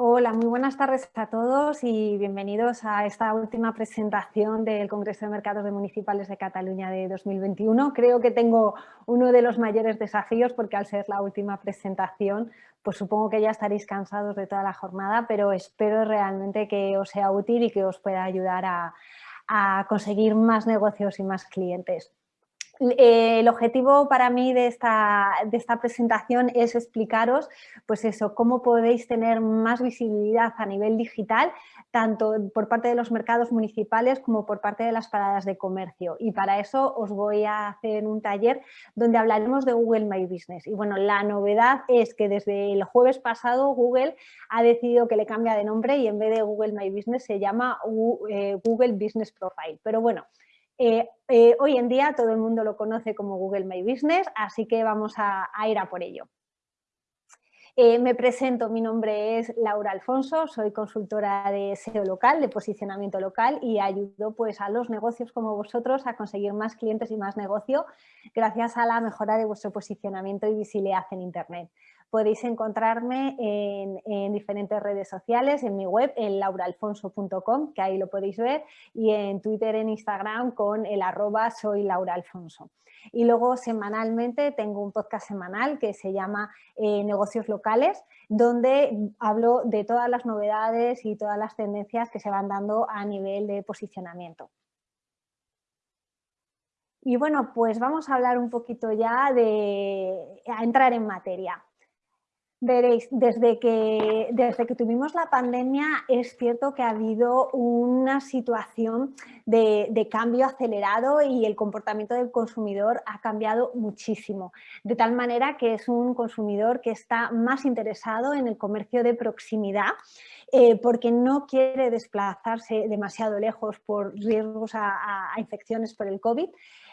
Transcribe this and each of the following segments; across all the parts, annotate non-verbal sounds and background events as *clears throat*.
Hola, muy buenas tardes a todos y bienvenidos a esta última presentación del Congreso de Mercados de Municipales de Cataluña de 2021. Creo que tengo uno de los mayores desafíos porque al ser la última presentación, pues supongo que ya estaréis cansados de toda la jornada, pero espero realmente que os sea útil y que os pueda ayudar a, a conseguir más negocios y más clientes. El objetivo para mí de esta, de esta, presentación es explicaros pues eso, cómo podéis tener más visibilidad a nivel digital, tanto por parte de los mercados municipales como por parte de las paradas de comercio. Y para eso os voy a hacer un taller donde hablaremos de Google My Business. Y bueno, la novedad es que desde el jueves pasado Google ha decidido que le cambia de nombre y en vez de Google My Business se llama eh, Google Business Profile. Pero bueno, eh, eh, hoy en día todo el mundo lo conoce como Google My Business, así que vamos a, ir a por ello. Eh, me presento, mi nombre es Laura Alfonso, soy consultora de SEO local, de posicionamiento local y ayudo pues, a los negocios como vosotros a conseguir más clientes y más negocio gracias a la mejora de vuestro posicionamiento y visibilidad en Internet. Podéis encontrarme en, diferentes redes sociales, en mi web, en lauraalfonso.com, que ahí lo podéis ver, y en Twitter, en Instagram con el arroba soy Laura. Y luego semanalmente tengo un podcast semanal que se llama eh, Negocios Locales, donde hablo de todas las novedades y todas las tendencias que se van dando a nivel de posicionamiento. Y bueno, pues vamos a hablar un poquito ya de a entrar en materia. Veréis, desde que, desde que tuvimos la pandemia es cierto que ha habido una situación de, cambio acelerado y el comportamiento del consumidor ha cambiado muchísimo, de tal manera que es un consumidor que está más interesado en el comercio de proximidad eh, porque no quiere desplazarse demasiado lejos por riesgos a infecciones por el COVID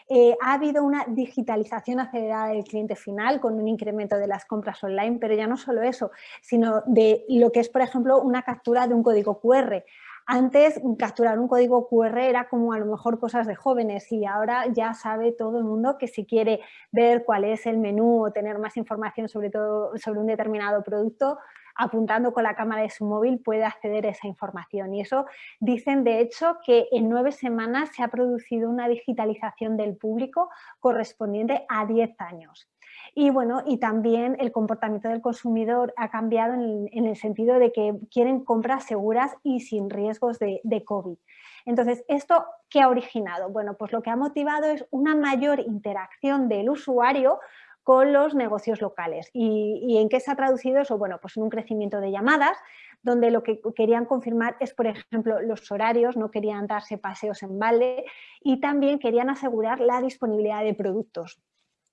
eh, ha habido una digitalización acelerada del cliente final con un incremento de las compras online, pero ya no solo eso, sino de lo que es, por ejemplo, una captura de un código QR. Antes capturar un código QR era como a lo mejor cosas de jóvenes y ahora ya sabe todo el mundo que si quiere ver cuál es el menú o tener más información sobre, todo, sobre un determinado producto, apuntando con la cámara de su móvil puede acceder a esa información. Y eso dicen, de hecho, que en nueve semanas se ha producido una digitalización del público correspondiente a 10 años. Y bueno, y también el comportamiento del consumidor ha cambiado en el, sentido de que quieren compras seguras y sin riesgos de, de COVID. Entonces, ¿esto qué ha originado? Bueno, pues lo que ha motivado es una mayor interacción del usuario con los negocios locales. ¿Y, en qué se ha traducido eso? Bueno, pues en un crecimiento de llamadas, donde lo que querían confirmar es, por ejemplo, los horarios, no querían darse paseos en balde y también querían asegurar la disponibilidad de productos.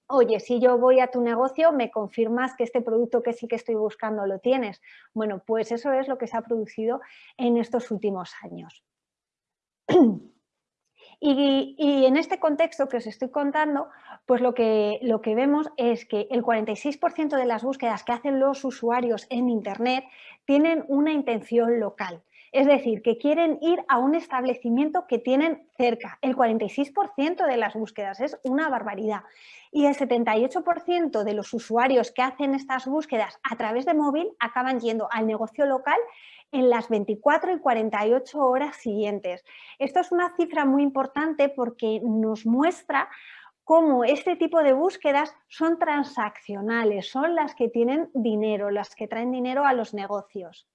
Oye, si yo voy a tu negocio, me confirmas que este producto que sí que estoy buscando lo tienes. Bueno, pues eso es lo que se ha producido en estos últimos años. Y, en este contexto que os estoy contando, pues lo que, lo que vemos es que el 46% de las búsquedas que hacen los usuarios en Internet tienen una intención local. Es decir, que quieren ir a un establecimiento que tienen cerca. El 46% de las búsquedas es una barbaridad. Y el 78% de los usuarios que hacen estas búsquedas a través de móvil acaban yendo al negocio local en las 24 y 48 horas siguientes. Esto es una cifra muy importante porque nos muestra cómo este tipo de búsquedas son transaccionales, son las que tienen dinero, las que traen dinero a los negocios.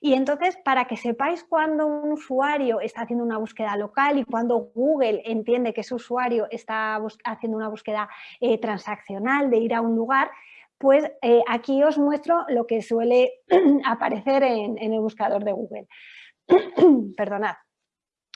Y entonces, para que sepáis cuándo un usuario está haciendo una búsqueda local y cuando Google entiende que ese usuario está haciendo una búsqueda eh, transaccional de ir a un lugar, pues eh, aquí os muestro lo que suele *clears throat* aparecer en, el buscador de Google. *clears throat* Perdonad.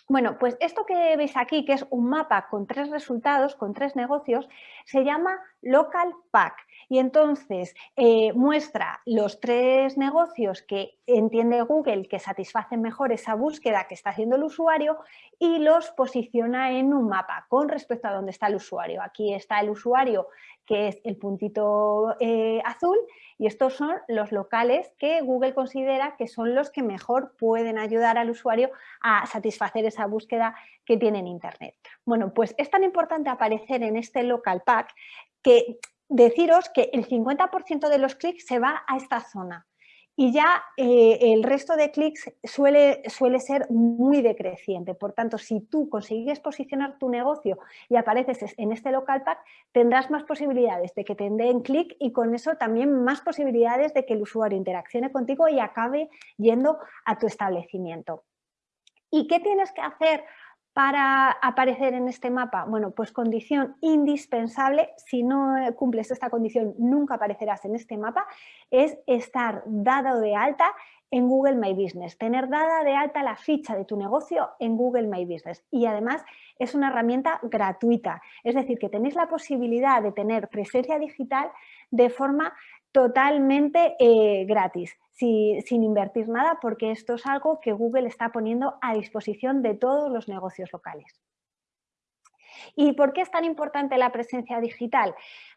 Bueno, pues esto que veis aquí, que es un mapa con tres resultados, con tres negocios, se llama Local Pack y entonces eh, muestra los tres negocios que entiende Google que satisfacen mejor esa búsqueda que está haciendo el usuario y los posiciona en un mapa con respecto a dónde está el usuario. Aquí está el usuario que es el puntito eh, azul y estos son los locales que Google considera que son los que mejor pueden ayudar al usuario a satisfacer esa búsqueda que tiene en Internet. Bueno, pues es tan importante aparecer en este local pack que deciros que el 50% de los clics se va a esta zona y ya eh, el resto de clics suele, suele ser muy decreciente. Por tanto, si tú consigues posicionar tu negocio y apareces en este local pack, tendrás más posibilidades de que te den clic y con eso también más posibilidades de que el usuario interaccione contigo y acabe yendo a tu establecimiento. ¿Y qué tienes que hacer para aparecer en este mapa? Bueno, pues condición indispensable, si no cumples esta condición nunca aparecerás en este mapa, es estar dado de alta en Google My Business, tener dada de alta la ficha de tu negocio en Google My Business. Y además es una herramienta gratuita, es decir, que tenéis la posibilidad de tener presencia digital de forma totalmente eh, gratis sin invertir nada porque esto es algo que Google está poniendo a disposición de todos los negocios locales. ¿Y por qué es tan importante la presencia digital?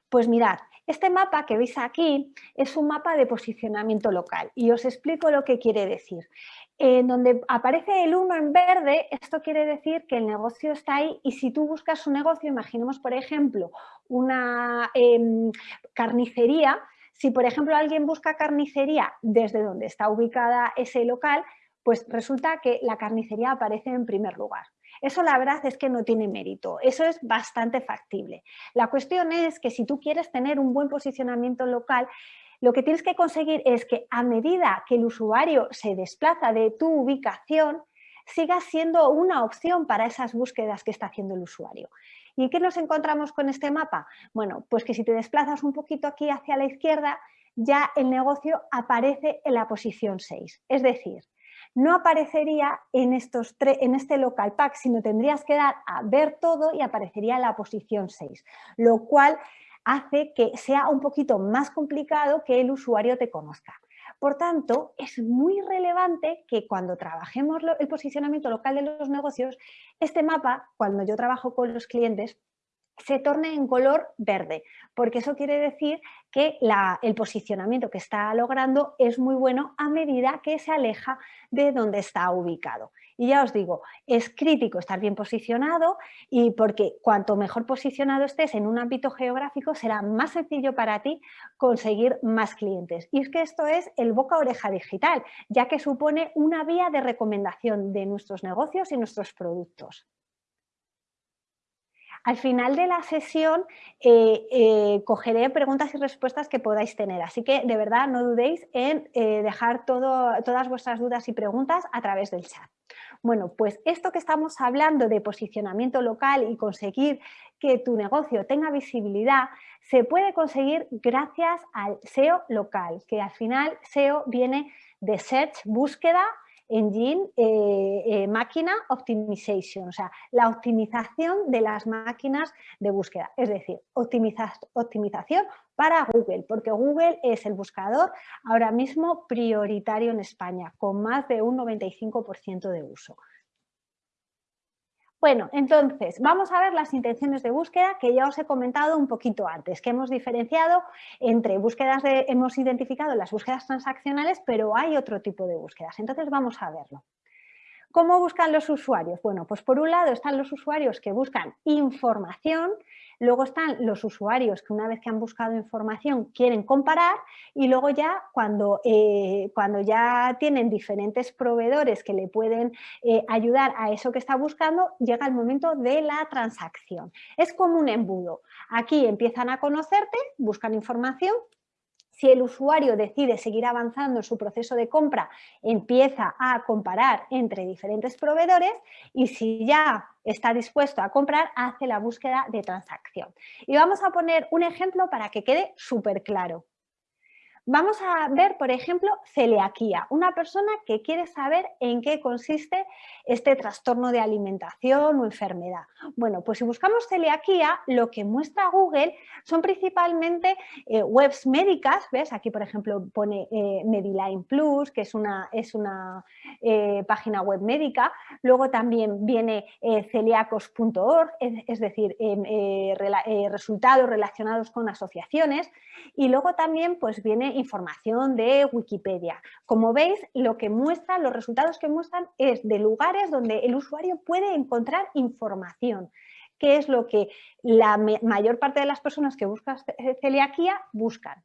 Pues mirad, este mapa que veis aquí es un mapa de posicionamiento local y os explico lo que quiere decir. En donde aparece el 1 en verde, esto quiere decir que el negocio está ahí y si tú buscas un negocio, imaginemos por ejemplo una em, carnicería, si, por ejemplo, alguien busca carnicería desde donde está ubicada ese local, pues resulta que la carnicería aparece en primer lugar. Eso la verdad es que no tiene mérito, eso es bastante factible. La cuestión es que si tú quieres tener un buen posicionamiento local, lo que tienes que conseguir es que a medida que el usuario se desplaza de tu ubicación, siga siendo una opción para esas búsquedas que está haciendo el usuario. ¿Y qué nos encontramos con este mapa? Bueno, pues que si te desplazas un poquito aquí hacia la izquierda, ya el negocio aparece en la posición 6. Es decir, no aparecería en, estos en este local pack, sino tendrías que dar a ver todo y aparecería en la posición 6, lo cual hace que sea un poquito más complicado que el usuario te conozca. Por tanto, es muy relevante que cuando trabajemos el posicionamiento local de los negocios, este mapa, cuando yo trabajo con los clientes, se torne en color verde, porque eso quiere decir que el posicionamiento que está logrando es muy bueno a medida que se aleja de donde está ubicado. Y ya os digo, es crítico estar bien posicionado y porque cuanto mejor posicionado estés en un ámbito geográfico será más sencillo para ti conseguir más clientes. Y es que esto es el boca-oreja digital, ya que supone una vía de recomendación de nuestros negocios y nuestros productos. Al final de la sesión eh, eh, cogeré preguntas y respuestas que podáis tener, así que de verdad no dudéis en eh, dejar todas vuestras dudas y preguntas a través del chat. Bueno, pues esto que estamos hablando de posicionamiento local y conseguir que tu negocio tenga visibilidad, se puede conseguir gracias al SEO local, que al final SEO viene de Search, búsqueda, Engine eh, eh, Máquina Optimization, o sea, la optimización de las máquinas de búsqueda, es decir, optimización para Google, porque Google es el buscador ahora mismo prioritario en España, con más de un 95% de uso. Bueno, entonces, vamos a ver las intenciones de búsqueda que ya os he comentado un poquito antes, que hemos diferenciado entre búsquedas de, hemos identificado las búsquedas transaccionales, pero hay otro tipo de búsquedas. Entonces, vamos a verlo. ¿Cómo buscan los usuarios? Bueno, pues por un lado están los usuarios que buscan información, luego están los usuarios que una vez que han buscado información quieren comparar y luego ya cuando, eh, cuando ya tienen diferentes proveedores que le pueden eh, ayudar a eso que está buscando, llega el momento de la transacción. Es como un embudo. Aquí empiezan a conocerte, buscan información, si el usuario decide seguir avanzando en su proceso de compra, empieza a comparar entre diferentes proveedores y si ya está dispuesto a comprar, hace la búsqueda de transacción. Y vamos a poner un ejemplo para que quede súper claro. Vamos a ver, por ejemplo, celiaquía, una persona que quiere saber en qué consiste este trastorno de alimentación o enfermedad. Bueno, pues si buscamos celiaquía, lo que muestra Google son principalmente eh, webs médicas, ¿ves? Aquí, por ejemplo, pone eh, Mediline Plus, que es una, es una eh, página web médica. Luego también viene celiacos.org, es, es, decir, em, resultados relacionados con asociaciones. Y luego también pues viene información de Wikipedia. Como veis, lo que muestra, los resultados que muestran es de lugares donde el usuario puede encontrar información que es lo que la mayor parte de las personas que buscan celiaquía buscan.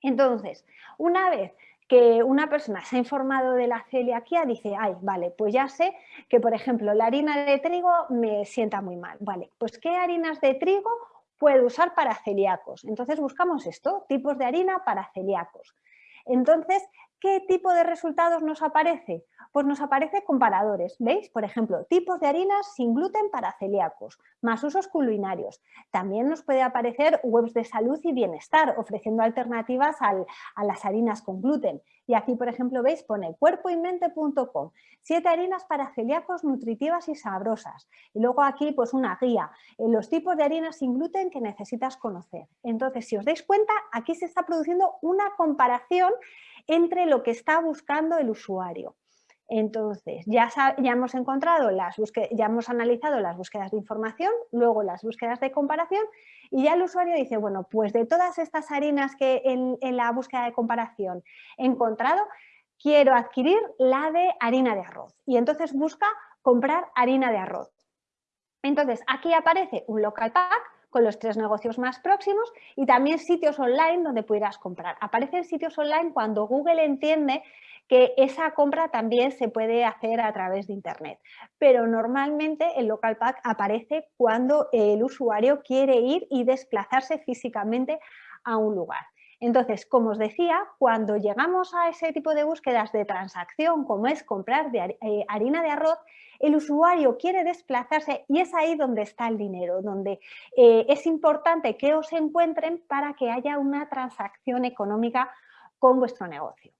Entonces, una vez que una persona se ha informado de la celiaquía, dice, ay, vale, pues ya sé que, por ejemplo, la harina de trigo me sienta muy mal. Vale, pues ¿qué harinas de trigo puedo usar para celíacos? Entonces buscamos esto, tipos de harina para celíacos. Entonces, ¿qué tipo de resultados nos aparece? Pues nos aparece comparadores, ¿veis? Por ejemplo, tipos de harinas sin gluten para celíacos, más usos culinarios. También nos puede aparecer webs de salud y bienestar, ofreciendo alternativas a las harinas con gluten. Y aquí, por ejemplo, veis, pone cuerpoymente.com, siete harinas para celíacos nutritivas y sabrosas. Y luego aquí, pues una guía, en los tipos de harinas sin gluten que necesitas conocer. Entonces, si os dais cuenta, aquí se está produciendo una comparación entre lo que está buscando el usuario. Entonces, ya, ya hemos encontrado las ya hemos analizado las búsquedas de información, luego las búsquedas de comparación y ya el usuario dice, bueno, pues de todas estas harinas que en, en la búsqueda de comparación he encontrado, quiero adquirir la de harina de arroz. Y entonces busca comprar harina de arroz. Entonces, aquí aparece un local pack con los tres negocios más próximos y también sitios online donde pudieras comprar. Aparecen sitios online cuando Google entiende que esa compra también se puede hacer a través de Internet. Pero normalmente el local pack aparece cuando el usuario quiere ir y desplazarse físicamente a un lugar. Entonces, como os decía, cuando llegamos a ese tipo de búsquedas de transacción, como es comprar eh, harina de arroz, el usuario quiere desplazarse y es ahí donde está el dinero, donde eh, es importante que os encuentren para que haya una transacción económica con vuestro negocio.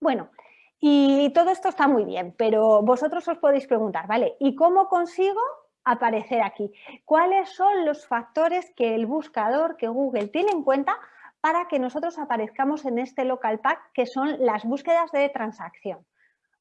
Bueno, y todo esto está muy bien, pero vosotros os podéis preguntar, ¿vale? ¿Y cómo consigo aparecer aquí? ¿Cuáles son los factores que el buscador, que Google tiene en cuenta para que nosotros aparezcamos en este local pack, que son las búsquedas de transacción?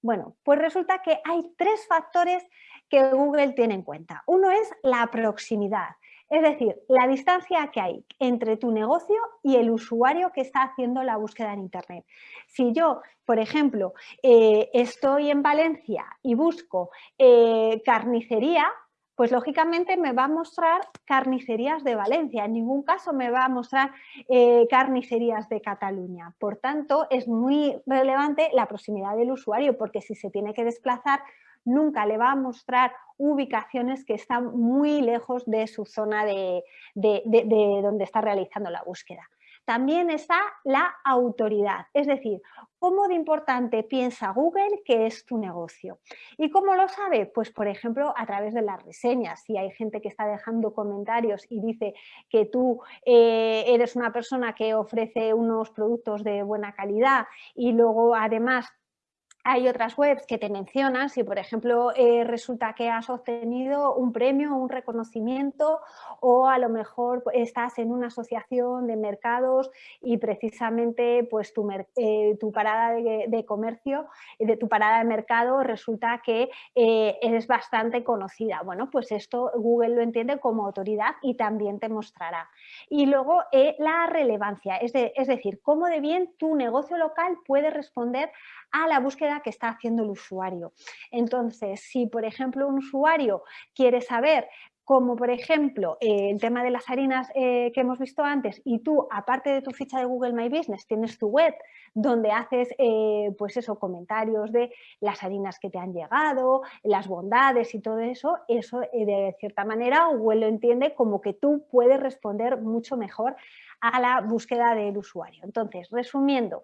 Bueno, pues resulta que hay tres factores que Google tiene en cuenta. Uno es la proximidad. Es decir, la distancia que hay entre tu negocio y el usuario que está haciendo la búsqueda en Internet. Si yo, por ejemplo, eh, estoy en Valencia y busco eh, carnicería, pues lógicamente me va a mostrar carnicerías de Valencia, en ningún caso me va a mostrar eh, carnicerías de Cataluña. Por tanto, es muy relevante la proximidad del usuario, porque si se tiene que desplazar, nunca le va a mostrar ubicaciones que están muy lejos de su zona de, donde está realizando la búsqueda. También está la autoridad, es decir, cómo de importante piensa Google que es tu negocio. ¿Y cómo lo sabe? Pues por ejemplo a través de las reseñas. Si hay gente que está dejando comentarios y dice que tú eh, eres una persona que ofrece unos productos de buena calidad y luego además hay otras webs que te mencionan si, por ejemplo, eh, resulta que has obtenido un premio, un reconocimiento o a lo mejor estás en una asociación de mercados y precisamente pues, tu, eh, parada de, comercio, de tu parada de mercado resulta que eh, eres bastante conocida. Bueno, pues esto Google lo entiende como autoridad y también te mostrará. Y luego la relevancia, es, es decir, cómo de bien tu negocio local puede responder a la búsqueda que está haciendo el usuario. Entonces, si por ejemplo un usuario quiere saber como por ejemplo eh, el tema de las harinas eh, que hemos visto antes y tú, aparte de tu ficha de Google My Business, tienes tu web donde haces eh, pues eso, comentarios de las harinas que te han llegado, las bondades y todo eso, eso de cierta manera Google lo entiende como que tú puedes responder mucho mejor a la búsqueda del usuario. Entonces, resumiendo,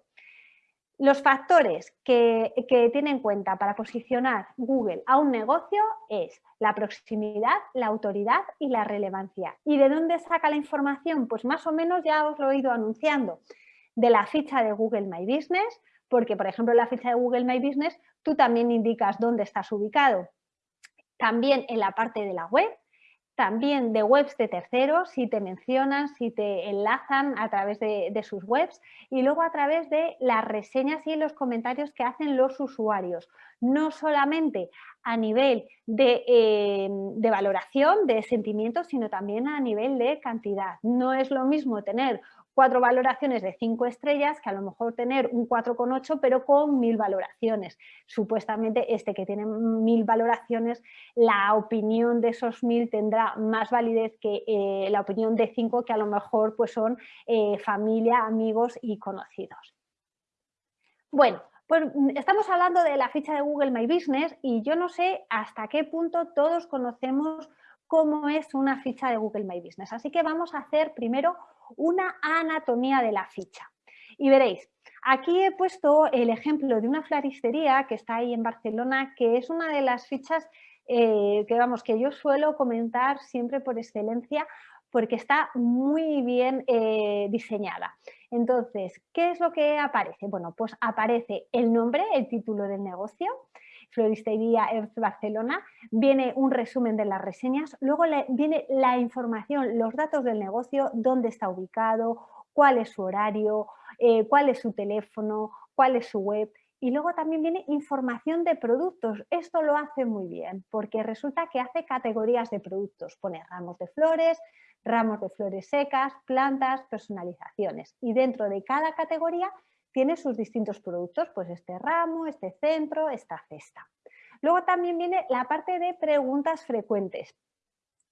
los factores que, tiene en cuenta para posicionar Google a un negocio es la proximidad, la autoridad y la relevancia. ¿Y de dónde saca la información? Pues más o menos ya os lo he ido anunciando. De la ficha de Google My Business, porque por ejemplo en la ficha de Google My Business tú también indicas dónde estás ubicado. También en la parte de la web, también de webs de terceros, si te mencionan, si te enlazan a través de, sus webs y luego a través de las reseñas y los comentarios que hacen los usuarios, no solamente a nivel de, eh, de valoración, de sentimientos, sino también a nivel de cantidad. No es lo mismo tener cuatro valoraciones de cinco estrellas que a lo mejor tener un 4,8 pero con mil valoraciones. Supuestamente este que tiene mil valoraciones, la opinión de esos mil tendrá más validez que eh, la opinión de cinco que a lo mejor pues son eh, familia, amigos y conocidos. Bueno, pues mm, estamos hablando de la ficha de Google My Business y yo no sé hasta qué punto todos conocemos cómo es una ficha de Google My Business. Así que vamos a hacer primero una anatomía de la ficha. Y veréis, aquí he puesto el ejemplo de una floristería que está ahí en Barcelona, que es una de las fichas eh, que, vamos, que yo suelo comentar siempre por excelencia porque está muy bien eh, diseñada. Entonces, ¿qué es lo que aparece? Bueno, pues aparece el nombre, el título del negocio, Floristería Earth Barcelona, viene un resumen de las reseñas, luego viene la información, los datos del negocio, dónde está ubicado, cuál es su horario, eh, cuál es su teléfono, cuál es su web, y luego también viene información de productos. Esto lo hace muy bien porque resulta que hace categorías de productos. Pone ramos de flores, ramos de flores secas, plantas, personalizaciones. Y dentro de cada categoría tiene sus distintos productos, pues este ramo, este centro, esta cesta. Luego también viene la parte de preguntas frecuentes.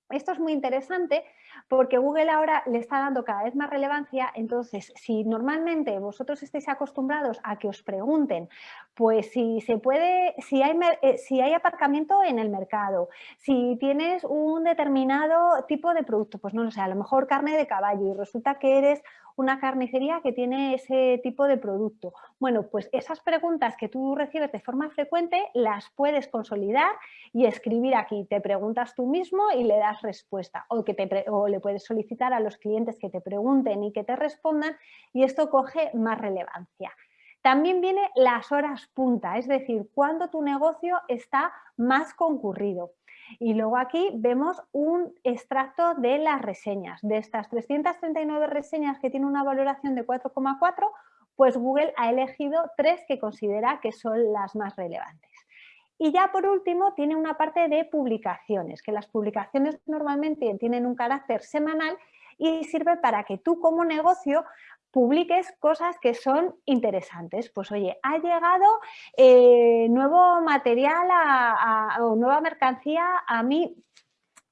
Esto es muy interesante porque Google ahora le está dando cada vez más relevancia, entonces si normalmente vosotros estáis acostumbrados a que os pregunten, pues si se puede, si hay, eh, si hay aparcamiento en el mercado, si tienes un determinado tipo de producto, pues no lo sé, a lo mejor carne de caballo y resulta que eres una carnicería que tiene ese tipo de producto. Bueno, pues esas preguntas que tú recibes de forma frecuente las puedes consolidar y escribir aquí. Te preguntas tú mismo y le das respuesta o, que te, o le puedes solicitar a los clientes que te pregunten y que te respondan y esto coge más relevancia. También viene las horas punta, es decir, cuando tu negocio está más concurrido. Y luego aquí vemos un extracto de las reseñas. De estas 339 reseñas que tienen una valoración de 4,4, pues Google ha elegido tres que considera que son las más relevantes. Y ya por último tiene una parte de publicaciones, que las publicaciones normalmente tienen un carácter semanal y sirve para que tú como negocio publiques cosas que son interesantes. Pues oye, ha llegado eh, nuevo material o nueva mercancía a mi,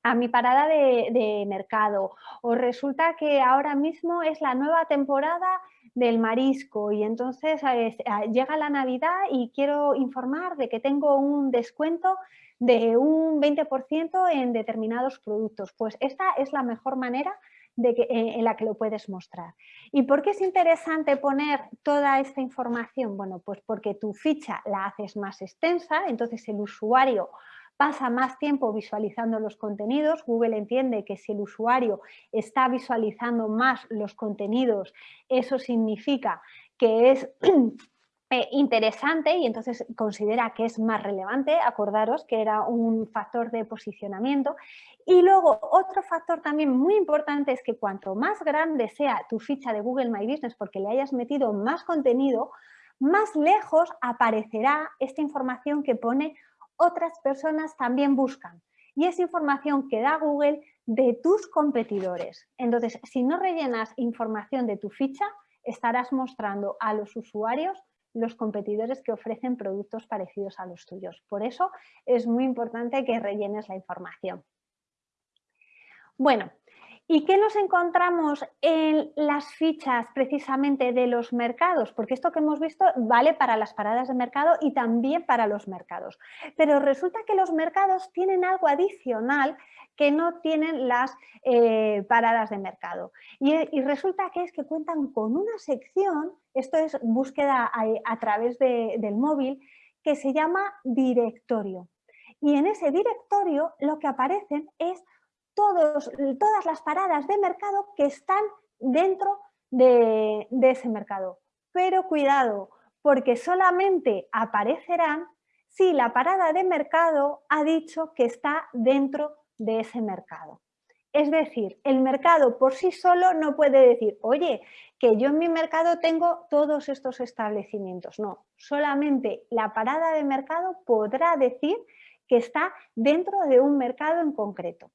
a mi parada de, mercado o resulta que ahora mismo es la nueva temporada del marisco y entonces eh, llega la Navidad y quiero informar de que tengo un descuento de un 20% en determinados productos. Pues esta es la mejor manera eh, en la que lo puedes mostrar. ¿Y por qué es interesante poner toda esta información? Bueno, pues porque tu ficha la haces más extensa, entonces el usuario pasa más tiempo visualizando los contenidos. Google entiende que si el usuario está visualizando más los contenidos, eso significa que es Eh, interesante y entonces considera que es más relevante, acordaros que era un factor de posicionamiento. Y luego otro factor también muy importante es que cuanto más grande sea tu ficha de Google My Business porque le hayas metido más contenido, más lejos aparecerá esta información que pone otras personas también buscan. Y es información que da Google de tus competidores. Entonces, si no rellenas información de tu ficha, estarás mostrando a los usuarios los competidores que ofrecen productos parecidos a los tuyos. Por eso es muy importante que rellenes la información. Bueno, ¿y qué nos encontramos en las fichas precisamente de los mercados? Porque esto que hemos visto vale para las paradas de mercado y también para los mercados. Pero resulta que los mercados tienen algo adicional que no tienen las eh, paradas de mercado. Y, resulta que es que cuentan con una sección, esto es búsqueda a, través del móvil, que se llama directorio. Y en ese directorio lo que aparecen es todas las paradas de mercado que están dentro de, de ese mercado. Pero cuidado, porque solamente aparecerán si la parada de mercado ha dicho que está dentro de ese mercado. Es decir, el mercado por sí solo no puede decir, oye, que yo en mi mercado tengo todos estos establecimientos. No, solamente la parada de mercado podrá decir que está dentro de un mercado en concreto.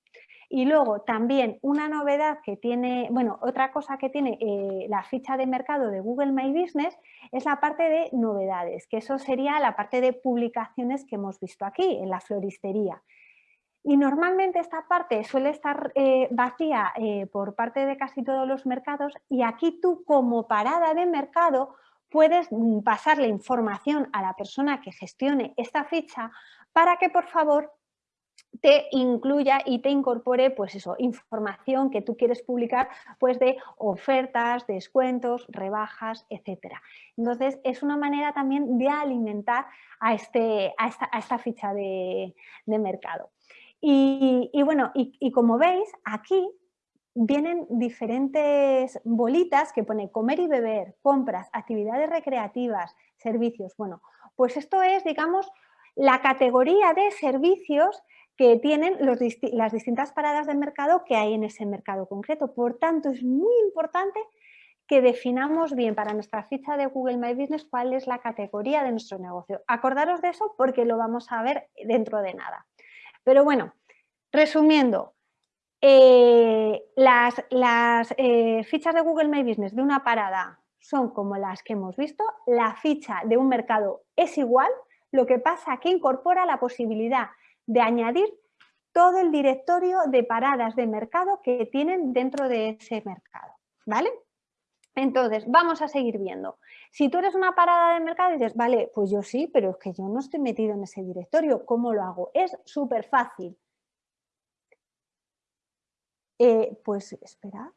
Y luego también una novedad que tiene, bueno, otra cosa que tiene eh, la ficha de mercado de Google My Business es la parte de novedades, que eso sería la parte de publicaciones que hemos visto aquí en la floristería. Y normalmente esta parte suele estar eh, vacía eh, por parte de casi todos los mercados y aquí tú como parada de mercado puedes mm, pasarle información a la persona que gestione esta ficha para que por favor te incluya y te incorpore pues eso, información que tú quieres publicar pues de ofertas, descuentos, rebajas, etcétera. Entonces es una manera también de alimentar a, este, a, esta, ficha de, mercado. Y, bueno, y, como veis aquí vienen diferentes bolitas que pone comer y beber, compras, actividades recreativas, servicios. Bueno, pues esto es, digamos, la categoría de servicios que tienen las distintas paradas de mercado que hay en ese mercado concreto. Por tanto, es muy importante que definamos bien para nuestra ficha de Google My Business cuál es la categoría de nuestro negocio. Acordaros de eso porque lo vamos a ver dentro de nada. Pero bueno, resumiendo, eh, las, eh, fichas de Google My Business de una parada son como las que hemos visto, la ficha de un mercado es igual, lo que pasa que incorpora la posibilidad de añadir todo el directorio de paradas de mercado que tienen dentro de ese mercado, ¿vale? Entonces, vamos a seguir viendo. Si tú eres una parada de mercado y dices, vale, pues yo sí, pero es que yo no estoy metido en ese directorio, ¿cómo lo hago? Es súper fácil. Eh, pues, espera.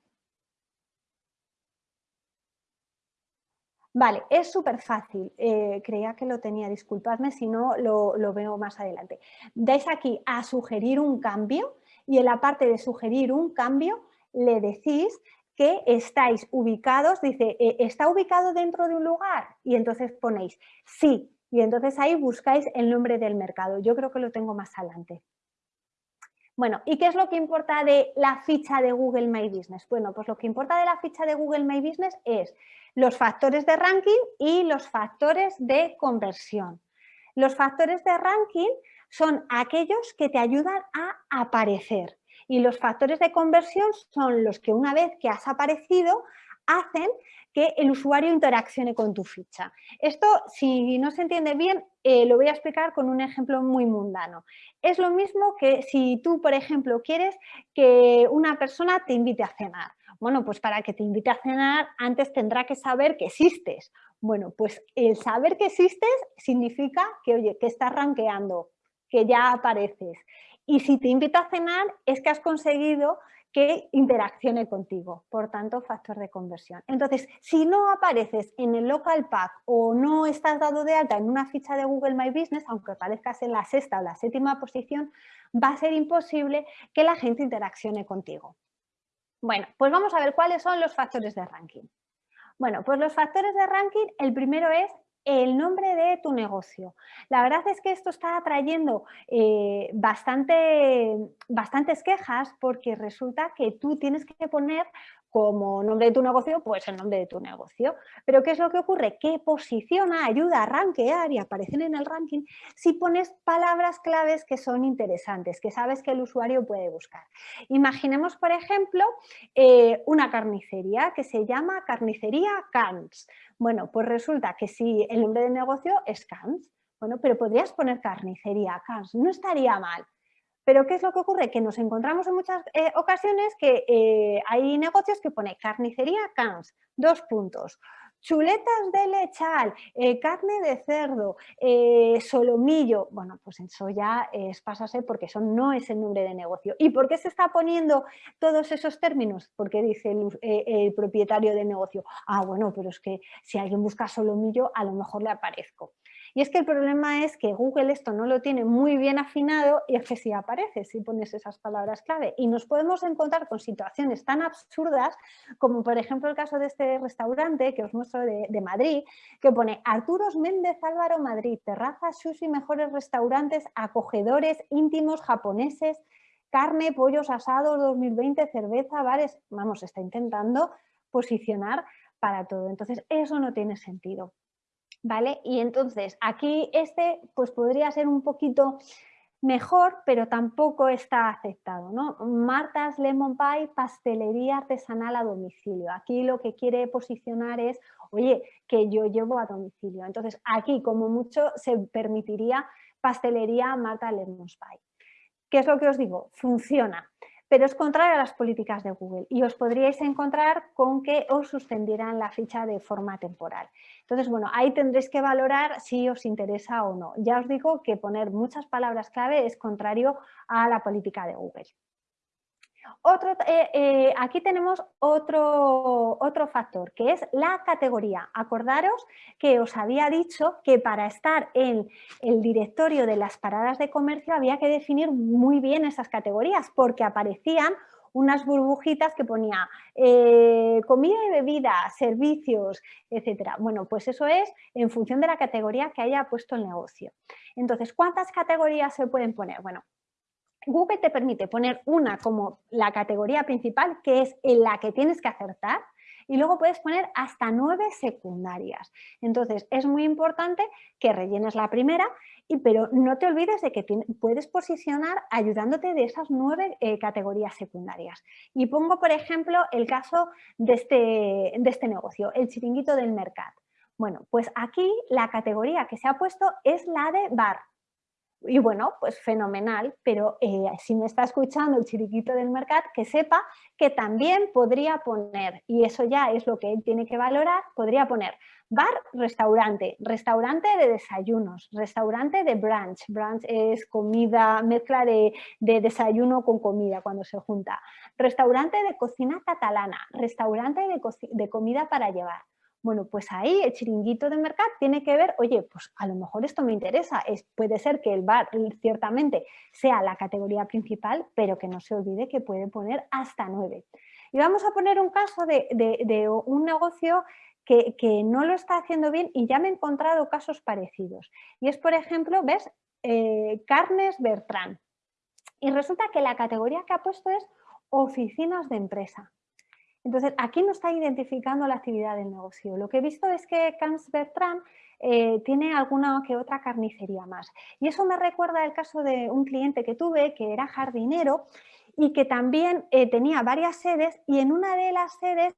Vale, es súper fácil. Eh, creía que lo tenía, disculpadme si no lo, veo más adelante. Dais aquí a sugerir un cambio y en la parte de sugerir un cambio le decís que estáis ubicados, dice, eh, ¿está ubicado dentro de un lugar? Y entonces ponéis sí, y entonces ahí buscáis el nombre del mercado. Yo creo que lo tengo más adelante. Bueno, ¿y qué es lo que importa de la ficha de Google My Business? Bueno, pues lo que importa de la ficha de Google My Business es los factores de ranking y los factores de conversión. Los factores de ranking son aquellos que te ayudan a aparecer y los factores de conversión son los que una vez que has aparecido hacen que el usuario interaccione con tu ficha. Esto, si no se entiende bien, eh, lo voy a explicar con un ejemplo muy mundano. Es lo mismo que si tú, por ejemplo, quieres que una persona te invite a cenar. Bueno, pues para que te invite a cenar, antes tendrá que saber que existes. Bueno, pues el saber que existes significa que, oye, que estás rankeando, que ya apareces. Y si te invita a cenar, es que has conseguido que interaccione contigo, por tanto factor de conversión. Entonces, si no apareces en el local pack o no estás dado de alta en una ficha de Google My Business, aunque aparezcas en la sexta o la séptima posición, va a ser imposible que la gente interaccione contigo. Bueno, pues vamos a ver cuáles son los factores de ranking. Bueno, pues los factores de ranking, el primero es el nombre de tu negocio. La verdad es que esto está atrayendo eh, bastante, bastantes quejas porque resulta que tú tienes que poner como nombre de tu negocio, pues el nombre de tu negocio. Pero ¿qué es lo que ocurre? Que posiciona, ayuda a rankear y aparecen en el ranking si pones palabras claves que son interesantes, que sabes que el usuario puede buscar. Imaginemos, por ejemplo, eh, una carnicería que se llama Carnicería Cans. Bueno, pues resulta que si el nombre de negocio es Cans, bueno, pero podrías poner carnicería Cans, no estaría mal. Pero ¿qué es lo que ocurre? Que nos encontramos en muchas eh, ocasiones que eh, hay negocios que pone carnicería Cans, dos puntos, chuletas de lechal, eh, carne de cerdo, solomillo, bueno, pues eso ya es pasarse porque eso no es el nombre de negocio. ¿Y por qué se está poniendo todos esos términos? Porque dice el, el propietario del negocio, ah, bueno, pero es que si alguien busca solomillo, a lo mejor le aparezco. Y es que el problema es que Google esto no lo tiene muy bien afinado y es que si aparece, si pones esas palabras clave. Y nos podemos encontrar con situaciones tan absurdas como por ejemplo el caso de este restaurante que os muestro de, Madrid, que pone Arturos Méndez Álvaro Madrid, terraza, sushi, mejores restaurantes, acogedores, íntimos, japoneses, carne, pollos asados 2020, cerveza, bares, vamos, está intentando posicionar para todo. Entonces, eso no tiene sentido. ¿Vale? Y entonces aquí este pues podría ser un poquito mejor, pero tampoco está aceptado, ¿no? Marta's Lemon Pie, pastelería artesanal a domicilio. Aquí lo que quiere posicionar es, oye, que yo llevo a domicilio. Entonces aquí como mucho se permitiría pastelería Marta Lemon Pie. ¿Qué es lo que os digo? Funciona. Pero es contrario a las políticas de Google y os podríais encontrar con que os suspendieran la ficha de forma temporal. Entonces, bueno, ahí tendréis que valorar si os interesa o no. Ya os digo que poner muchas palabras clave es contrario a la política de Google. Otro, eh, eh, aquí tenemos otro, otro factor, que es la categoría. Acordaros que os había dicho que para estar en el directorio de las paradas de comercio había que definir muy bien esas categorías, porque aparecían unas burbujitas que ponía eh, comida y bebida, servicios, etcétera. Bueno, pues eso es en función de la categoría que haya puesto el negocio. Entonces, ¿cuántas categorías se pueden poner? Bueno, Google te permite poner una como la categoría principal, que es en la que tienes que acertar, y luego puedes poner hasta nueve secundarias. Entonces, es muy importante que rellenes la primera, y, pero no te olvides de que puedes posicionar ayudándote de esas nueve eh, categorías secundarias. Y pongo, por ejemplo, el caso de este, de este negocio, el chiringuito del mercado. Bueno, pues aquí la categoría que se ha puesto es la de bar, y bueno, pues fenomenal, pero eh, si me está escuchando el chiriquito del mercado, que sepa que también podría poner, y eso ya es lo que él tiene que valorar, podría poner bar, restaurante, restaurante de desayunos, restaurante de brunch, brunch es comida, mezcla de, desayuno con comida cuando se junta, restaurante de cocina catalana, restaurante de comida para llevar, bueno, pues ahí el chiringuito de mercado tiene que ver, oye, pues a lo mejor esto me interesa, es, puede ser que el bar ciertamente sea la categoría principal, pero que no se olvide que puede poner hasta nueve. Y vamos a poner un caso de, un negocio que, no lo está haciendo bien y ya me he encontrado casos parecidos. Y es, por ejemplo, ¿ves? Eh, Carnes Bertrand. Y resulta que la categoría que ha puesto es oficinas de empresa. Entonces, aquí no está identificando la actividad del negocio. Lo que he visto es que Cans Bertrand eh, tiene alguna que otra carnicería más. Y eso me recuerda el caso de un cliente que tuve que era jardinero y que también eh, tenía varias sedes y en una de las sedes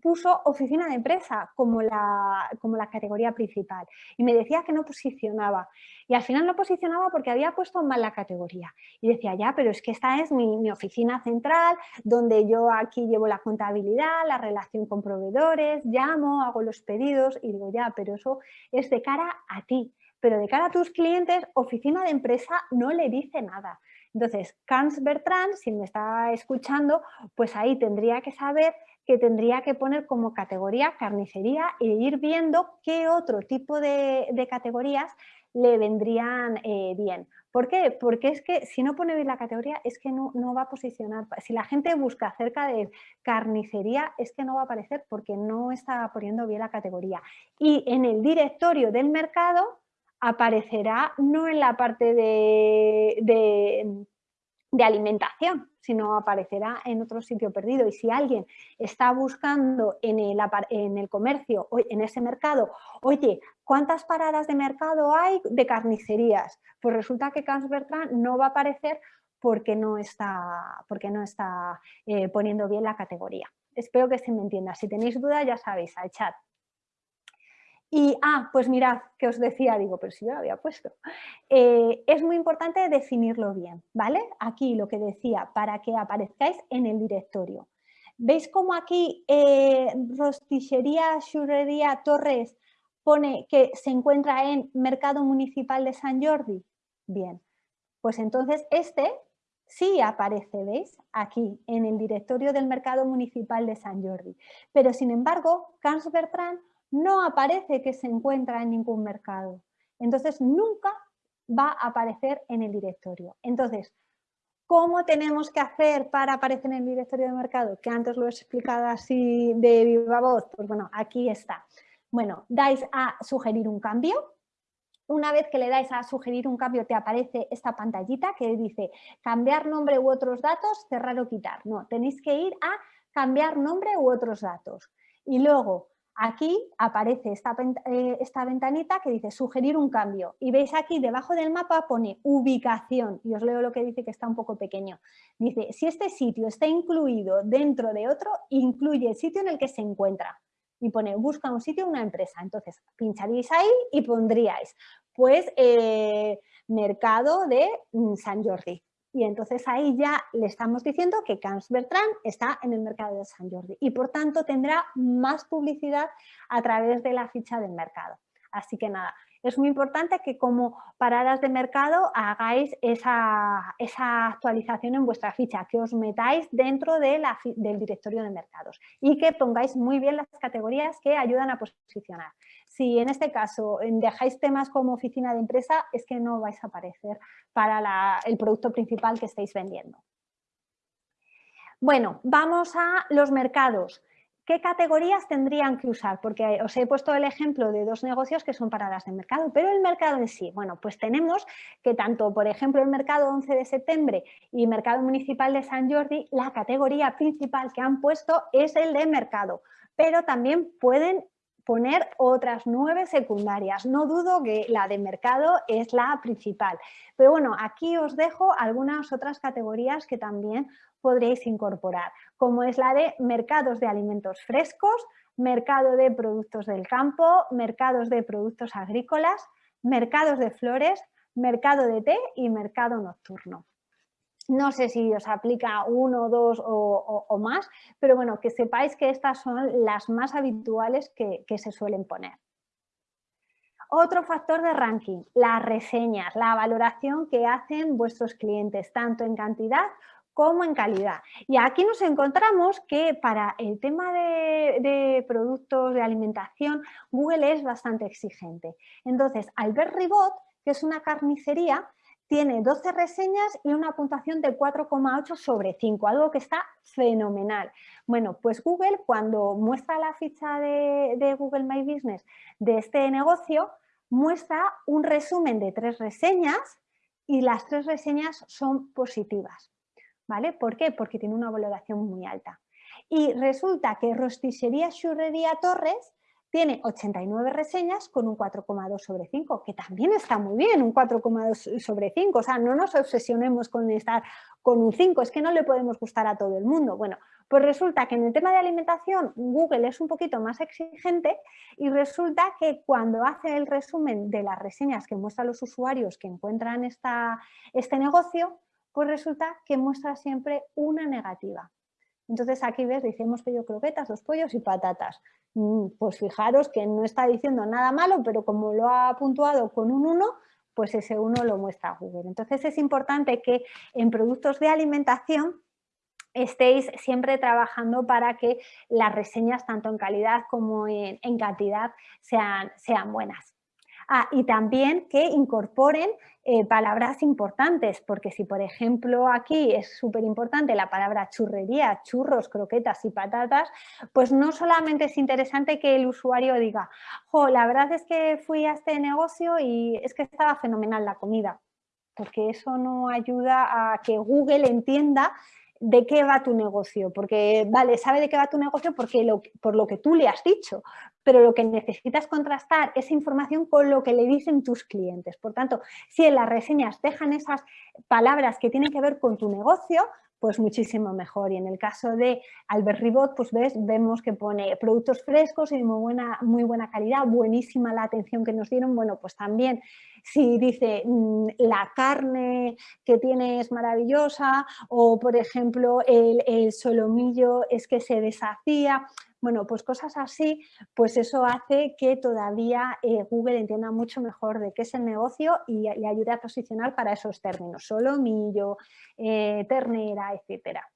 puso oficina de empresa como la, como la categoría principal. Y me decía que no posicionaba. Y al final no posicionaba porque había puesto mal la categoría. Y decía ya pero es que esta es mi, mi oficina central donde yo aquí llevo la contabilidad, la relación con proveedores, llamo, hago los pedidos y digo ya pero eso es de cara a ti pero de cara a tus clientes oficina de empresa no le dice nada entonces, Cans Bertrand, si me está escuchando, pues ahí tendría que saber que tendría que poner como categoría carnicería e ir viendo qué otro tipo de, categorías le vendrían eh, bien. ¿Por qué? Porque es que si no pone bien la categoría es que no, no, va a posicionar. Si la gente busca acerca de carnicería es que no va a aparecer porque no está poniendo bien la categoría. Y en el directorio del mercado aparecerá no en la parte de, de, alimentación, sino aparecerá en otro sitio perdido. Y si alguien está buscando en el, en el comercio, en ese mercado, oye, ¿cuántas paradas de mercado hay de carnicerías? Pues resulta que Cans Bertrand no va a aparecer porque no está, porque no está eh, poniendo bien la categoría. Espero que se me entienda. Si tenéis dudas, ya sabéis, al chat. Y, ah, pues mirad, que os decía, digo, pero si yo lo había puesto. Eh, es muy importante definirlo bien, ¿vale? Aquí lo que decía, para que aparezcáis en el directorio. ¿Veis cómo aquí eh, Rostichería Churrería Torres pone que se encuentra en Mercado Municipal de San Jordi? Bien, pues entonces este sí aparece, ¿veis? Aquí, en el directorio del Mercado Municipal de San Jordi. Pero sin embargo, Cans Bertrand no aparece que se encuentra en ningún mercado. Entonces nunca va a aparecer en el directorio. Entonces, ¿cómo tenemos que hacer para aparecer en el directorio de mercado? Que antes lo he explicado así de viva voz. Pues bueno, aquí está. Bueno, dais a sugerir un cambio. Una vez que le dais a sugerir un cambio te aparece esta pantallita que dice cambiar nombre u otros datos, cerrar o quitar. No, tenéis que ir a cambiar nombre u otros datos. Y luego Aquí aparece eh, esta, ventanita que dice sugerir un cambio y veis aquí debajo del mapa pone ubicación y os leo lo que dice que está un poco pequeño. Dice, si este sitio está incluido dentro de otro, incluye el sitio en el que se encuentra. Y pone busca un sitio, una empresa. Entonces pincharíais ahí y pondríais pues eh, mercado de mm, San Jordi y entonces ahí ya le estamos diciendo que Camps Bertrand está en el mercado de San Jordi y por tanto tendrá más publicidad a través de la ficha del mercado. Así que nada, es muy importante que como paradas de mercado hagáis esa, actualización en vuestra ficha, que os metáis dentro del directorio de mercados y que pongáis muy bien las categorías que ayudan a posicionar. Si en este caso dejáis temas como oficina de empresa, es que no vais a aparecer para el producto principal que estáis vendiendo. Bueno, vamos a los mercados. ¿Qué categorías tendrían que usar? Porque os he puesto el ejemplo de dos negocios que son paradas de mercado, pero el mercado en sí, bueno, pues tenemos que tanto, por ejemplo, el mercado 11 de septiembre y mercado municipal de San Jordi, la categoría principal que han puesto es el de mercado, pero también pueden poner otras nueve secundarias. No dudo que la de mercado es la principal. Pero bueno, aquí os dejo algunas otras categorías que también podréis incorporar, como es la de mercados de alimentos frescos, mercado de productos del campo, mercados de productos agrícolas, mercados de flores, mercado de té y mercado nocturno. No sé si os aplica uno, dos o, más, pero bueno, que sepáis que estas son las más habituales que, que se suelen poner. Otro factor de ranking, las reseñas, la valoración que hacen vuestros clientes, tanto en cantidad como en calidad. Y aquí nos encontramos que para el tema de, productos de alimentación, Google es bastante exigente. Entonces, Albert Ribot, que es una carnicería, tiene 12 reseñas y una puntuación de 4,8 sobre 5, algo que está fenomenal. Bueno, pues Google cuando muestra la ficha de, de Google My Business de este negocio, muestra un resumen de tres reseñas y las tres reseñas son positivas. ¿Vale? ¿Por qué? Porque tiene una valoración muy alta. Y resulta que Rosticería Churrería Torres tiene 89 reseñas con un 4,2 sobre 5, que también está muy bien, un 4,2 sobre 5. O sea, no nos obsesionemos con estar con un 5, es que no le podemos gustar a todo el mundo. Bueno, pues resulta que en el tema de alimentación Google es un poquito más exigente y resulta que cuando hace el resumen de las reseñas que muestran los usuarios que encuentran esta, este negocio, pues resulta que muestra siempre una negativa. Entonces aquí ves, dice, hemos pedido croquetas, dos pollos y patatas. Mm, pues fijaros que no está diciendo nada malo, pero como lo ha puntuado con un 1, pues ese 1 lo muestra Google. Entonces es importante que en productos de alimentación estéis siempre trabajando para que las reseñas, tanto en calidad como en, cantidad, sean, sean buenas. Ah, y también que incorporen eh, palabras importantes, porque si por ejemplo aquí es súper importante la palabra churrería, churros, croquetas y patatas, pues no solamente es interesante que el usuario diga, jo, la verdad es que fui a este negocio y es que estaba fenomenal la comida, porque eso no ayuda a que Google entienda de qué va tu negocio, porque vale, sabe de qué va tu negocio porque por lo que tú le has dicho, pero lo que necesitas contrastar esa información con lo que le dicen tus clientes. Por tanto, si en las reseñas dejan esas palabras que tienen que ver con tu negocio, pues muchísimo mejor. Y en el caso de Albert Ribot, pues ves, vemos que pone productos frescos y de muy buena, muy buena calidad, buenísima la atención que nos dieron. Bueno, pues también si dice mm, la carne que tiene es maravillosa o, por ejemplo, el, solomillo es que se deshacía. Bueno, pues cosas así, pues eso hace que todavía eh, Google entienda mucho mejor de qué es el negocio y le ayude a posicionar para esos términos, solomillo, eh, ternera, etcétera.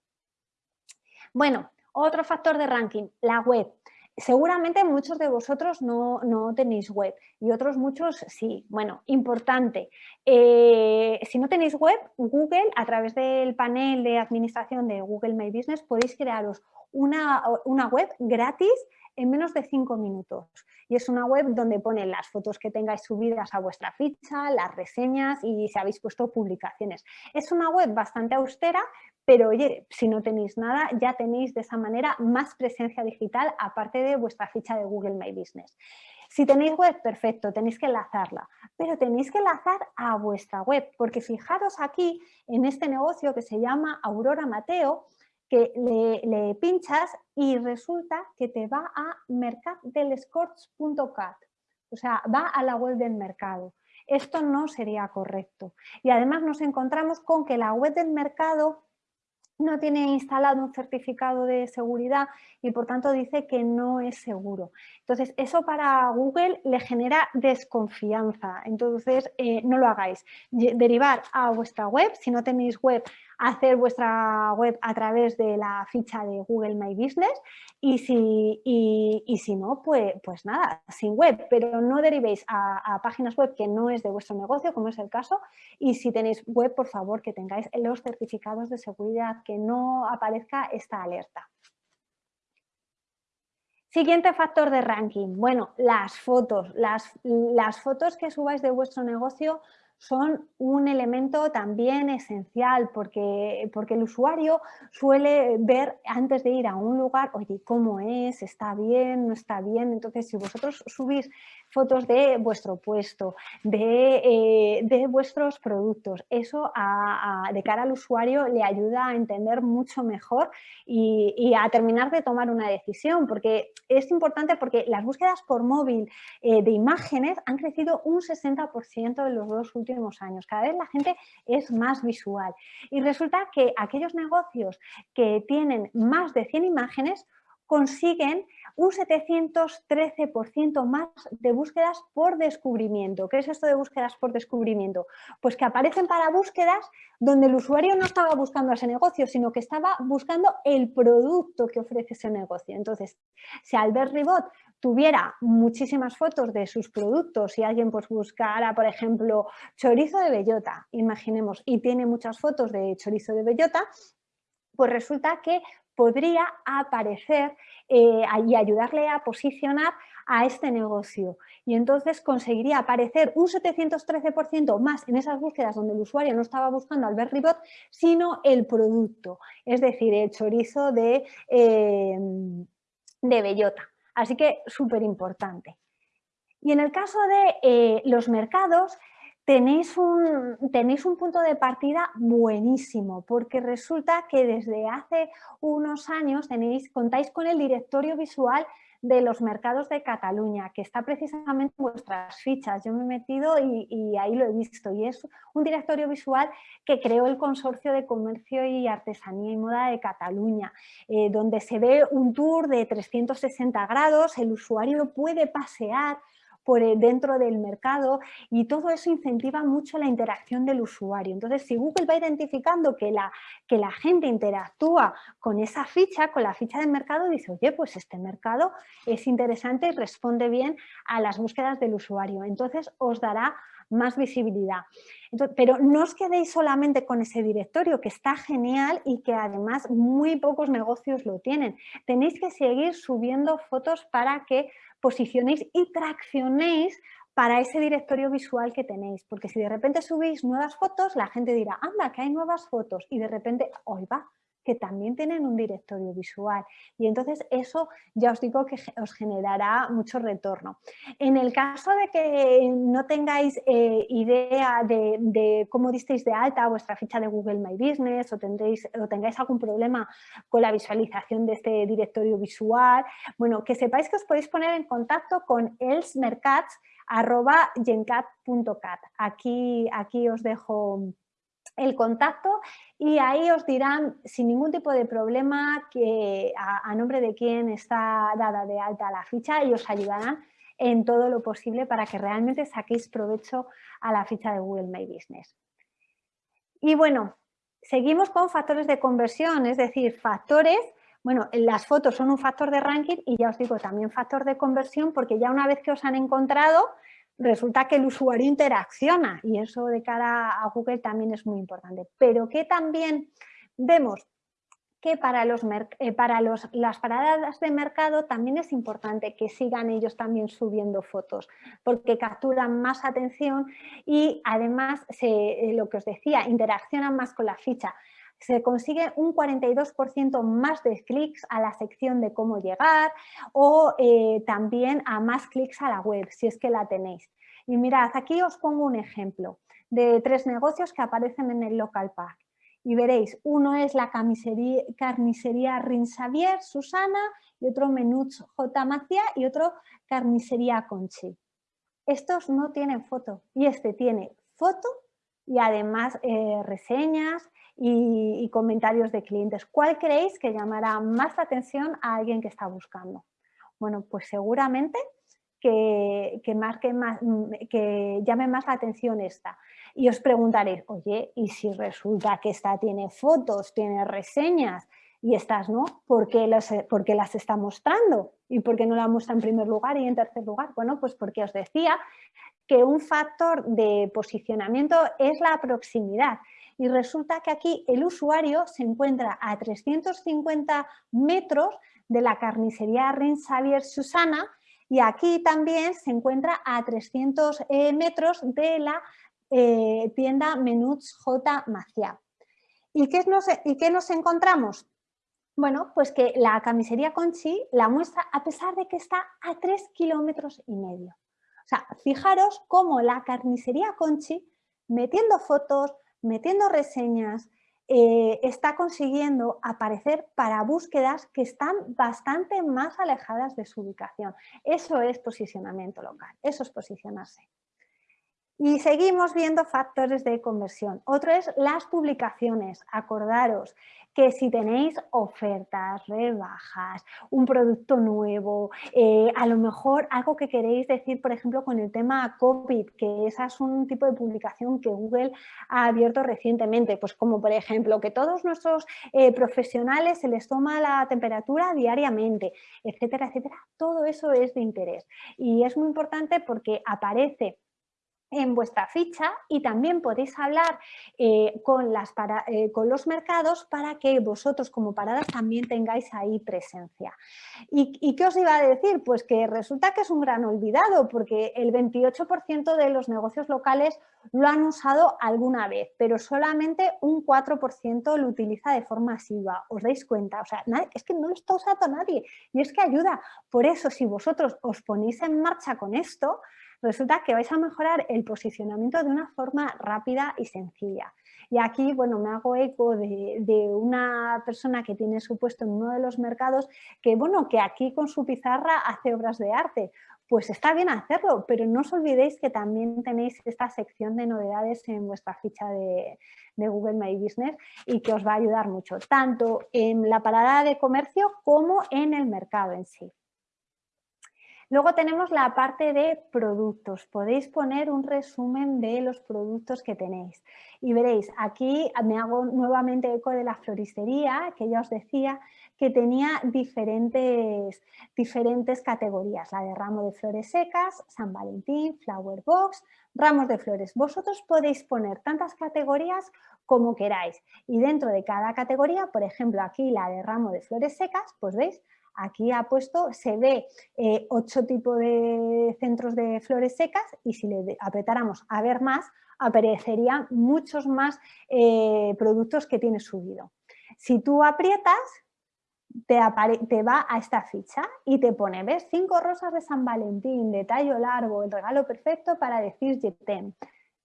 Bueno, otro factor de ranking, la web. Seguramente muchos de vosotros no, tenéis web y otros muchos sí. Bueno, importante, eh, si no tenéis web, Google a través del panel de administración de Google My Business podéis crearos una, web gratis en menos de cinco minutos. Y es una web donde ponen las fotos que tengáis subidas a vuestra ficha, las reseñas y si habéis puesto publicaciones. Es una web bastante austera, pero oye, si no tenéis nada, ya tenéis de esa manera más presencia digital aparte de vuestra ficha de Google My Business. Si tenéis web, perfecto, tenéis que enlazarla, pero tenéis que enlazar a vuestra web, porque fijaros aquí en este negocio que se llama Aurora Mateo, que le, pinchas y resulta que te va a mercaddelescorts.cat, o sea, va a la web del mercado. Esto no sería correcto. Y además nos encontramos con que la web del mercado no tiene instalado un certificado de seguridad y por tanto dice que no es seguro. Entonces, eso para Google le genera desconfianza. Entonces, eh, no lo hagáis. Derivar a vuestra web, si no tenéis web, hacer vuestra web a través de la ficha de Google My Business y si, y, si no, pues, pues nada, sin web, pero no derivéis a, páginas web que no es de vuestro negocio, como es el caso, y si tenéis web, por favor, que tengáis los certificados de seguridad, que no aparezca esta alerta. Siguiente factor de ranking. Bueno, las fotos. Las, las fotos que subáis de vuestro negocio son un elemento también esencial porque, porque el usuario suele ver antes de ir a un lugar, oye, ¿cómo es? ¿Está bien? ¿No está bien? Entonces, si vosotros subís fotos de vuestro puesto, de, eh, vuestros productos, eso de cara al usuario le ayuda a entender mucho mejor y, a terminar de tomar una decisión, porque es importante porque las búsquedas por móvil eh, de imágenes han crecido un 60% en los dos últimos años. Cada vez la gente es más visual. Y resulta que aquellos negocios que tienen más de 100 imágenes consiguen un 713% más de búsquedas por descubrimiento. ¿Qué es esto de búsquedas por descubrimiento? Pues que aparecen para búsquedas donde el usuario no estaba buscando ese negocio, sino que estaba buscando el producto que ofrece ese negocio. Entonces, si Albert Ribot tuviera muchísimas fotos de sus productos, si alguien pues buscara, por ejemplo, chorizo de bellota, imaginemos, y tiene muchas fotos de chorizo de bellota, pues resulta que podría aparecer eh, y ayudarle a posicionar a este negocio. Y entonces conseguiría aparecer un 713% más en esas búsquedas donde el usuario no estaba buscando Albert Ribot, sino el producto, es decir, el chorizo de, eh, de bellota. Así que súper importante. Y en el caso de eh, los mercados, tenéis un, tenéis un punto de partida buenísimo, porque resulta que desde hace unos años tenéis, contáis con el directorio visual de los mercados de Cataluña, que está precisamente en vuestras fichas. Yo me he metido y, ahí lo he visto. Y es un directorio visual que creó el Consorcio de Comercio y Artesanía y Moda de Cataluña, eh, donde se ve un tour de 360 grados, el usuario puede pasear por dentro del mercado y todo eso incentiva mucho la interacción del usuario. Entonces, si Google va identificando que la, que la gente interactúa con esa ficha, con la ficha del mercado, dice, oye, pues este mercado es interesante y responde bien a las búsquedas del usuario. Entonces, os dará más visibilidad. pero no os quedéis solamente con ese directorio, que está genial y que además muy pocos negocios lo tienen. Tenéis que seguir subiendo fotos para que posicionéis y traccionéis para ese directorio visual que tenéis, porque si de repente subís nuevas fotos, la gente dirá, anda, que hay nuevas fotos, y de repente, hoy va, que también tienen un directorio visual y entonces eso ya os digo que os generará mucho retorno. En el caso de que no tengáis eh, idea de, cómo disteis de alta vuestra ficha de Google My Business o, tendréis, o tengáis algún problema con la visualización de este directorio visual, bueno, que sepáis que os podéis poner en contacto con elsmercats.gencat.cat. Aquí, aquí os dejo el contacto y ahí os dirán sin ningún tipo de problema que a, nombre de quién está dada de alta la ficha y os ayudarán en todo lo posible para que realmente saquéis provecho a la ficha de Google My Business. Y bueno, seguimos con factores de conversión, es decir, factores, bueno, las fotos son un factor de ranking y ya os digo también factor de conversión porque ya una vez que os han encontrado, resulta que el usuario interacciona y eso de cara a Google también es muy importante. Pero que también vemos que para, los, eh, para los, las paradas de mercado también es importante que sigan ellos también subiendo fotos porque capturan más atención y además se, eh, lo que os decía, interaccionan más con la ficha se consigue un 42% más de clics a la sección de cómo llegar o eh, también a más clics a la web, si es que la tenéis. Y mirad, aquí os pongo un ejemplo de tres negocios que aparecen en el local pack. Y veréis, uno es la carnicería, carnicería Rinsavier, Susana, y otro Menuts J. Macia y otro Carnicería Conchi. Estos no tienen foto y este tiene foto y además eh, reseñas y, comentarios de clientes. ¿Cuál creéis que llamará más la atención a alguien que está buscando? Bueno, pues seguramente que, marque más, que llame más la atención esta. Y os preguntaréis, oye, ¿y si resulta que esta tiene fotos, tiene reseñas y estas no? ¿Por qué, las, ¿Por qué las está mostrando? ¿Y por qué no la muestra en primer lugar y en tercer lugar? Bueno, pues porque os decía que un factor de posicionamiento es la proximidad. Y resulta que aquí el usuario se encuentra a 350 metros de la carnicería Rin Xavier Susana y aquí también se encuentra a 300 eh, metros de la eh, tienda Menuts J. Maciá. ¿Y qué, nos, ¿Y qué nos encontramos? Bueno, pues que la carnicería Conchi la muestra a pesar de que está a 3 kilómetros y medio. O sea, fijaros cómo la carnicería Conchi, metiendo fotos, metiendo reseñas, eh, está consiguiendo aparecer para búsquedas que están bastante más alejadas de su ubicación. Eso es posicionamiento local, eso es posicionarse. Y seguimos viendo factores de conversión. Otro es las publicaciones. Acordaros que si tenéis ofertas, rebajas, un producto nuevo, eh, a lo mejor algo que queréis decir, por ejemplo, con el tema COVID, que esa es un tipo de publicación que Google ha abierto recientemente, pues como por ejemplo que todos nuestros eh, profesionales se les toma la temperatura diariamente, etcétera, etcétera. Todo eso es de interés y es muy importante porque aparece en vuestra ficha y también podéis hablar eh, eh, con, los mercados para que vosotros como paradas también tengáis ahí presencia. ¿Y, qué os iba a decir? Pues que resulta que es un gran olvidado porque el 28% de los negocios locales lo han usado alguna vez, pero solamente un 4% lo utiliza de forma masiva. ¿Os dais cuenta? O sea, es que no lo está usando nadie y es que ayuda. Por eso, si vosotros os ponéis en marcha con esto, resulta que vais a mejorar el posicionamiento de una forma rápida y sencilla. Y aquí, bueno, me hago eco de, una persona que tiene su puesto en uno de los mercados que, bueno, que aquí con su pizarra hace obras de arte. Pues está bien hacerlo, pero no os olvidéis que también tenéis esta sección de novedades en vuestra ficha de, de Google My Business y que os va a ayudar mucho, tanto en la parada de comercio como en el mercado en sí. Luego tenemos la parte de productos. Podéis poner un resumen de los productos que tenéis. Y veréis, aquí me hago nuevamente eco de la floristería, que ya os decía que tenía diferentes, diferentes categorías. La de ramo de flores secas, San Valentín, Flower Box, ramos de flores. Vosotros podéis poner tantas categorías como queráis. Y dentro de cada categoría, por ejemplo, aquí la de ramo de flores secas, pues veis, Aquí ha puesto, se ve eh, ocho tipos de centros de flores secas y si le apretáramos a ver más, aparecerían muchos más eh, productos que tiene subido. Si tú aprietas, te, va a esta ficha y te pone, ¿ves? Cinco rosas de San Valentín, de tallo largo, el regalo perfecto para decir Jetem.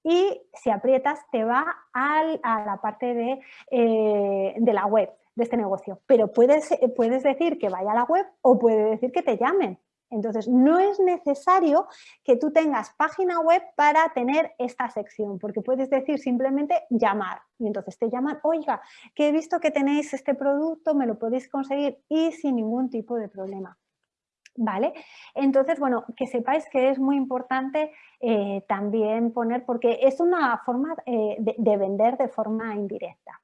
Y si aprietas, te va a la parte de, eh, de la web de este negocio. Pero puedes, eh, puedes decir que vaya a la web o puede decir que te llamen. Entonces, no es necesario que tú tengas página web para tener esta sección, porque puedes decir simplemente llamar. Y entonces te llaman, oiga, que he visto que tenéis este producto, me lo podéis conseguir y sin ningún tipo de problema. ¿Vale? Entonces, bueno, que sepáis que es muy importante eh, también poner, porque es una forma eh, de vender de forma indirecta.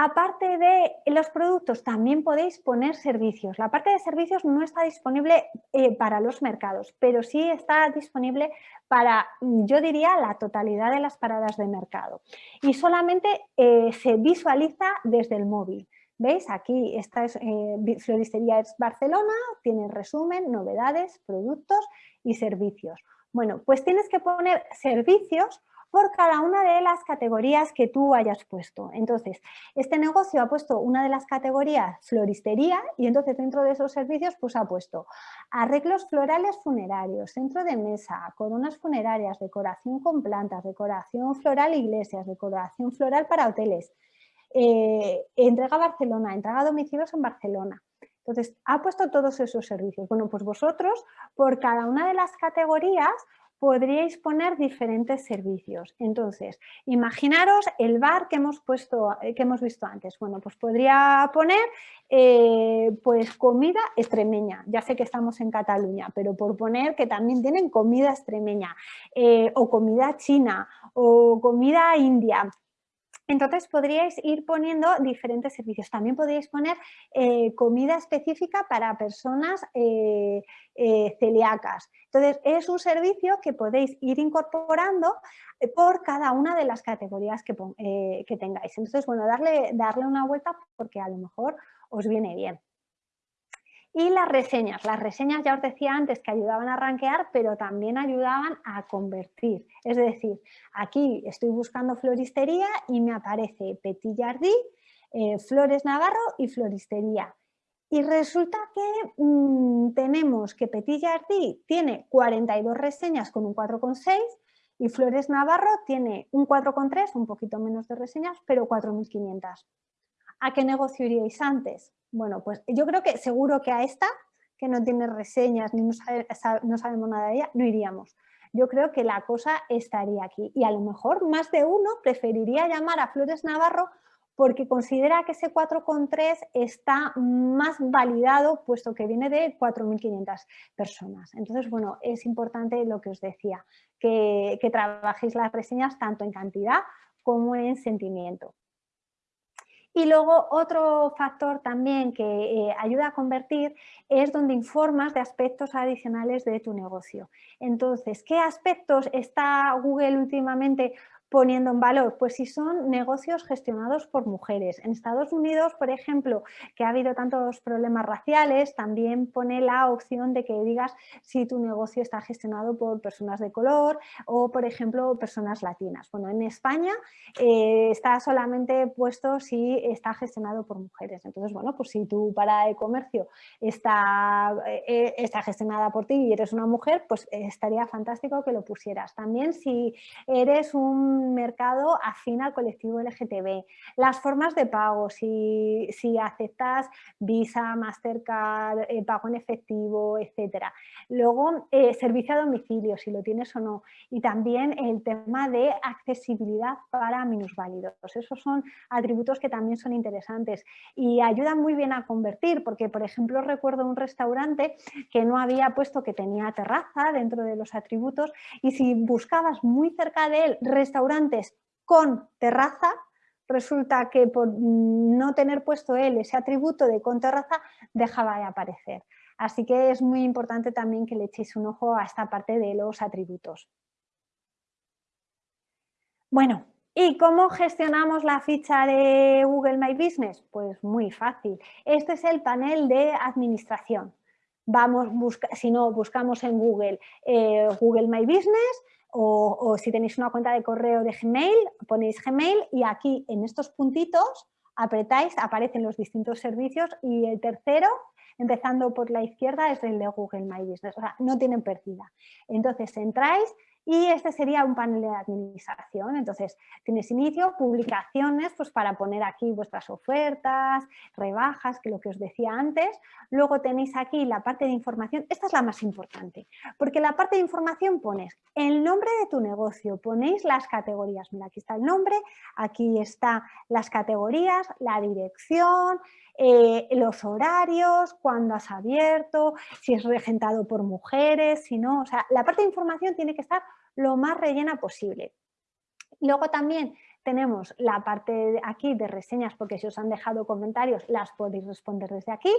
Aparte de los productos, también podéis poner servicios. La parte de servicios no está disponible eh, para los mercados, pero sí está disponible para, yo diría, la totalidad de las paradas de mercado. Y solamente eh, se visualiza desde el móvil. ¿Veis? Aquí esta es eh, Floristería Barcelona, tiene resumen, novedades, productos y servicios. Bueno, pues tienes que poner servicios por cada una de las categorías que tú hayas puesto. Entonces, este negocio ha puesto una de las categorías floristería y entonces dentro de esos servicios pues ha puesto arreglos florales funerarios, centro de mesa, coronas funerarias, decoración con plantas, decoración floral iglesias, decoración floral para hoteles, eh, entrega a Barcelona, entrega a domicilios en Barcelona. Entonces, ha puesto todos esos servicios. Bueno, pues vosotros, por cada una de las categorías, podríais poner diferentes servicios. Entonces, imaginaros el bar que hemos, puesto, eh, que hemos visto antes. Bueno, pues podría poner eh, pues comida extremeña. Ya sé que estamos en Cataluña, pero por poner que también tienen comida extremeña eh, o comida china o comida india. Entonces podríais ir poniendo diferentes servicios. También podríais poner eh, comida específica para personas eh, eh, celíacas. Entonces es un servicio que podéis ir incorporando por cada una de las categorías que, que tengáis. Entonces, bueno, darle, darle una vuelta porque a lo mejor os viene bien. Y las reseñas. Las reseñas ya os decía antes que ayudaban a rankear, pero también ayudaban a convertir. Es decir, aquí estoy buscando floristería y me aparece Petit Jardí, eh, Flores Navarro y floristería. Y resulta que mm, tenemos que Petit Jardí tiene 42 reseñas con un 4,6 y Flores Navarro tiene un 4,3, un poquito menos de reseñas, pero 4.500. ¿A qué negocio iríais antes? Bueno, pues yo creo que seguro que a esta, que no tiene reseñas ni no, sabemos nada de ella, no iríamos. Yo creo que la cosa estaría aquí y a lo mejor más de uno preferiría llamar a Flores Navarro porque considera que ese 4,3 está más validado puesto que viene de 4.500 personas. Entonces, bueno, es importante lo que os decía, que, que trabajéis las reseñas tanto en cantidad como en sentimiento. Y luego otro factor también que eh, ayuda a convertir es donde informas de aspectos adicionales de tu negocio. Entonces, ¿qué aspectos está Google últimamente poniendo en valor? Pues si son negocios gestionados por mujeres. En Estados Unidos, por ejemplo, que ha habido tantos problemas raciales, también pone la opción de que digas si tu negocio está gestionado por personas de color o, por ejemplo, personas latinas. Bueno, en España eh, está solamente puesto si está gestionado por mujeres. Entonces, bueno, pues si tu parada de comercio está, eh, está gestionada por ti y eres una mujer, pues estaría fantástico que lo pusieras. También si eres un mercado afín al colectivo LGTB. Las formas de pago, si, si aceptas Visa, Mastercard, eh, pago en efectivo, etcétera. Luego, eh, servicio a domicilio, si lo tienes o no. Y también el tema de accesibilidad para minusválidos. Esos son atributos que también son interesantes y ayudan muy bien a convertir, porque por ejemplo recuerdo un restaurante que no había puesto que tenía terraza dentro de los atributos y si buscabas muy cerca de él restaurante con terraza, resulta que por no tener puesto él ese atributo de con terraza dejaba de aparecer. Así que es muy importante también que le echéis un ojo a esta parte de los atributos. Bueno, ¿y cómo gestionamos la ficha de Google My Business? Pues muy fácil. Este es el panel de administración. Vamos, si no, buscamos en Google eh, Google My Business, o, si tenéis una cuenta de correo de Gmail, ponéis Gmail y aquí en estos puntitos apretáis, aparecen los distintos servicios y el tercero, empezando por la izquierda, es el de Google My Business. O sea, no tienen pérdida. Entonces entráis y este sería un panel de administración. Entonces, tienes inicio, publicaciones, pues para poner aquí vuestras ofertas, rebajas, que lo que os decía antes. Luego tenéis aquí la parte de información. Esta es la más importante, porque la parte de información pones el nombre de tu negocio, ponéis las categorías. Mira, aquí está el nombre, aquí están las categorías, la dirección, eh, los horarios, cuándo has abierto, si es regentado por mujeres, si no, o sea, la parte de información tiene que estar lo más rellena posible. Luego también tenemos la parte de aquí de reseñas, porque si os han dejado comentarios las podéis responder desde aquí.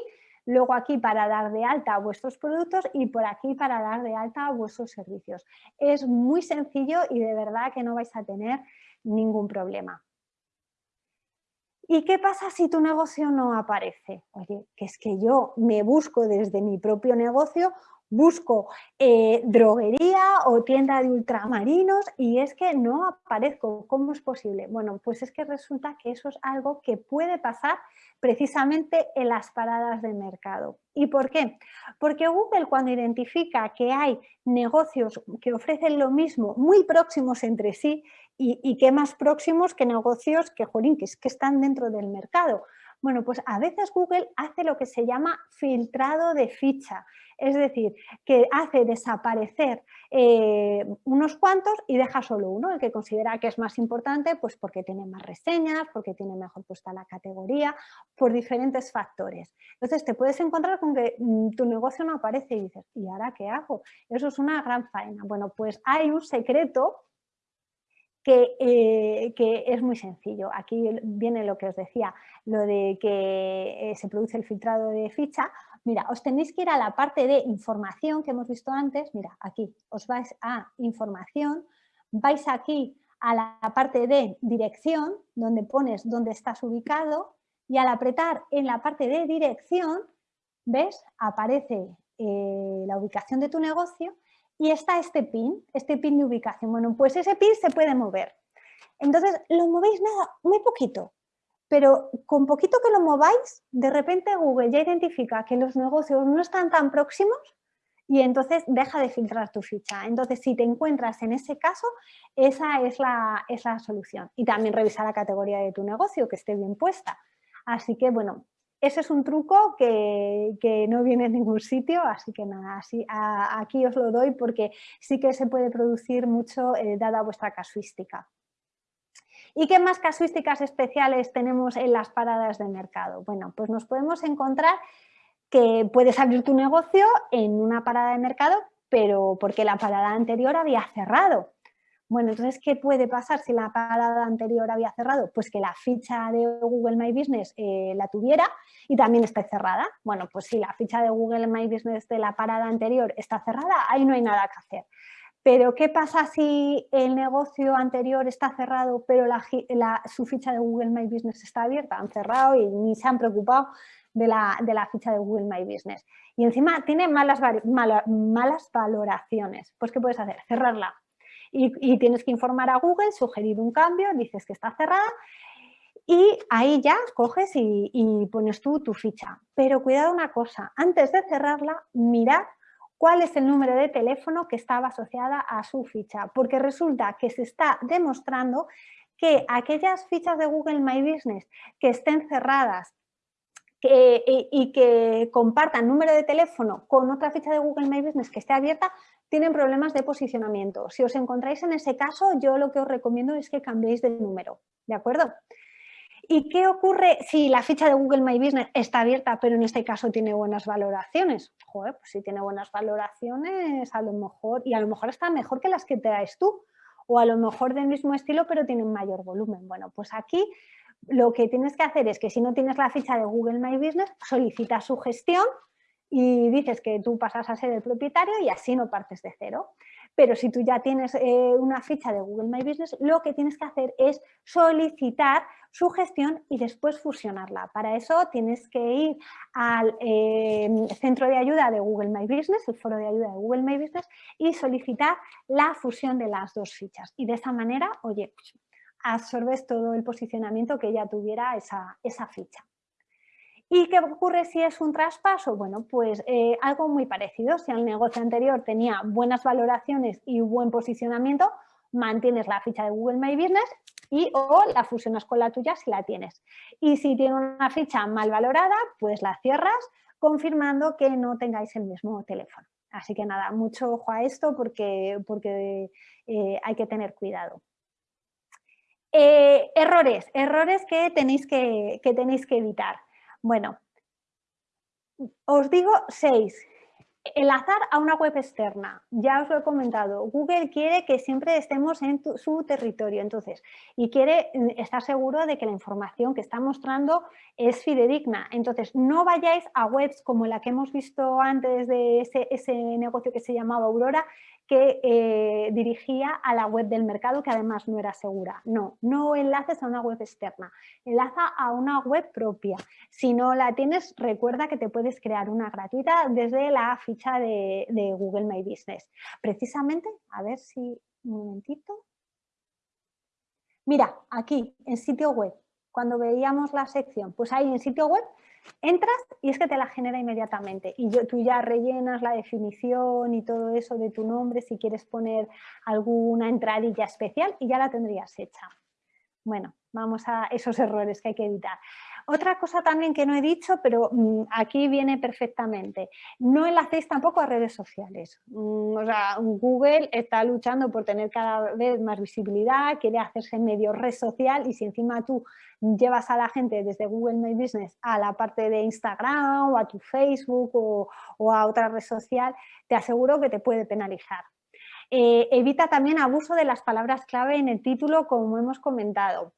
Luego aquí para dar de alta vuestros productos y por aquí para dar de alta vuestros servicios. Es muy sencillo y de verdad que no vais a tener ningún problema. ¿Y qué pasa si tu negocio no aparece? Oye, que es que yo me busco desde mi propio negocio busco eh, droguería o tienda de ultramarinos y es que no aparezco. ¿Cómo es posible? Bueno, pues es que resulta que eso es algo que puede pasar precisamente en las paradas de mercado. ¿Y por qué? Porque Google cuando identifica que hay negocios que ofrecen lo mismo muy próximos entre sí y, que más próximos que negocios que, que están dentro del mercado, Bueno, pues a veces Google hace lo que se llama filtrado de ficha, es decir, que hace desaparecer eh, unos cuantos y deja solo uno, el que considera que es más importante, pues porque tiene más reseñas, porque tiene mejor puesta la categoría, por diferentes factores. Entonces te puedes encontrar con que mm, tu negocio no aparece y dices, ¿y ahora qué hago? Eso es una gran faena. Bueno, pues hay un secreto eh, que, es muy sencillo. Aquí viene lo que os decía, lo de que eh, se produce el filtrado de ficha. Mira, os tenéis que ir a la parte de información que hemos visto antes. Mira, aquí os vais a información, vais aquí a la parte de dirección, donde pones dónde estás ubicado y al apretar en la parte de dirección, ¿ves? Aparece eh, la ubicación de tu negocio y está este pin, este pin de ubicación. Bueno, pues ese pin se puede mover. Entonces, lo movéis nada, muy poquito, pero con poquito que lo mováis, de repente Google ya identifica que los negocios no están tan próximos y entonces deja de filtrar tu ficha. Entonces, si te encuentras en ese caso, esa es la, es la solución. Y también revisar la categoría de tu negocio, que esté bien puesta. Así que, bueno, ese es un truco que, no viene en ningún sitio, así que nada, así, aquí os lo doy porque sí que se puede producir mucho eh, dada vuestra casuística. ¿Y qué más casuísticas especiales tenemos en las paradas de mercado? Bueno, pues nos podemos encontrar que puedes abrir tu negocio en una parada de mercado, pero porque la parada anterior había cerrado. Bueno, entonces, ¿qué puede pasar si la parada anterior había cerrado? Pues que la ficha de Google My Business eh, la tuviera y también está cerrada. Bueno, pues si la ficha de Google My Business de la parada anterior está cerrada, ahí no hay nada que hacer. Pero, ¿qué pasa si el negocio anterior está cerrado, pero su ficha de Google My Business está abierta? Han cerrado y ni se han preocupado de la, ficha de Google My Business. Y encima tiene malas, malas valoraciones. Pues, ¿qué puedes hacer? Cerrarla y, tienes que informar a Google, sugerir un cambio, dices que está cerrada y ahí ya coges y, pones tú tu ficha. Pero cuidado una cosa, antes de cerrarla, mirad cuál es el número de teléfono que estaba asociada a su ficha, porque resulta que se está demostrando que aquellas fichas de Google My Business que estén cerradas y, que compartan número de teléfono con otra ficha de Google My Business que esté abierta, tienen problemas de posicionamiento. Si os encontráis en ese caso, yo lo que os recomiendo es que cambiéis de número, ¿de acuerdo? ¿Y qué ocurre si la ficha de Google My Business está abierta, pero en este caso tiene buenas valoraciones? Joder, pues si tiene buenas valoraciones, a lo mejor, y a lo mejor está mejor que las que traes tú, o a lo mejor del mismo estilo, pero tienen mayor volumen. Bueno, pues aquí lo que tienes que hacer es que si no tienes la ficha de Google My Business, solicita su gestión y dices que tú pasas a ser el propietario y así no partes de cero. Pero si tú ya tienes eh, una ficha de Google My Business, lo que tienes que hacer es solicitar su gestión y después fusionarla. Para eso tienes que ir al em, centro de ayuda de Google My Business, el foro de ayuda de Google My Business y solicitar la fusión de las dos fichas. Y de esa manera, oye, absorbes todo el posicionamiento que ya tuviera esa, esa ficha. ¿Y qué ocurre si es un traspaso? Bueno, pues eh, algo muy parecido. Si el negocio anterior tenía buenas valoraciones y buen posicionamiento, mantienes la ficha de Google My Business y o la fusionas con la tuya si la tienes. Y si tiene una ficha mal valorada, pues la cierras confirmando que no tengáis el mismo teléfono. Así que nada, mucho ojo a esto porque, porque eh, hay que tener cuidado. Eh, errores, errores que tenéis que, que tenéis que evitar. Bueno, os digo seis. Enlazar a una web externa, ya os lo he comentado, Google quiere que siempre estemos en su territorio, entonces, y quiere mm, estar seguro de que la información que está mostrando es fidedigna. Entonces, no vayáis a webs como la que hemos visto antes de ese, ese negocio que se llamaba Aurora, que eh, dirigía a la web del mercado que además no era segura. No, no enlaces a una web externa, enlaza a una web propia. Si no la tienes, recuerda que te puedes crear una gratuita desde la ficha de, Google My Business. Precisamente, a ver si, un momentito. Mira, aquí en sitio web, cuando veíamos la sección, pues ahí en sitio web Entras y es que te la genera inmediatamente y tú ya rellenas la definición y todo eso de tu nombre si quieres poner alguna entradilla especial y ya la tendrías hecha. Bueno, vamos a esos errores que hay que evitar. Otra cosa también que no he dicho, pero mm, aquí viene perfectamente, no enlacéis tampoco a redes sociales. Mm, o sea, Google está luchando por tener cada vez más visibilidad, quiere hacerse medio red social y si encima tú llevas a la gente desde Google My Business a la parte de Instagram o a tu Facebook o, a otra red social, te aseguro que te puede penalizar. Eh, evita también abuso de las palabras clave en el título, como hemos comentado.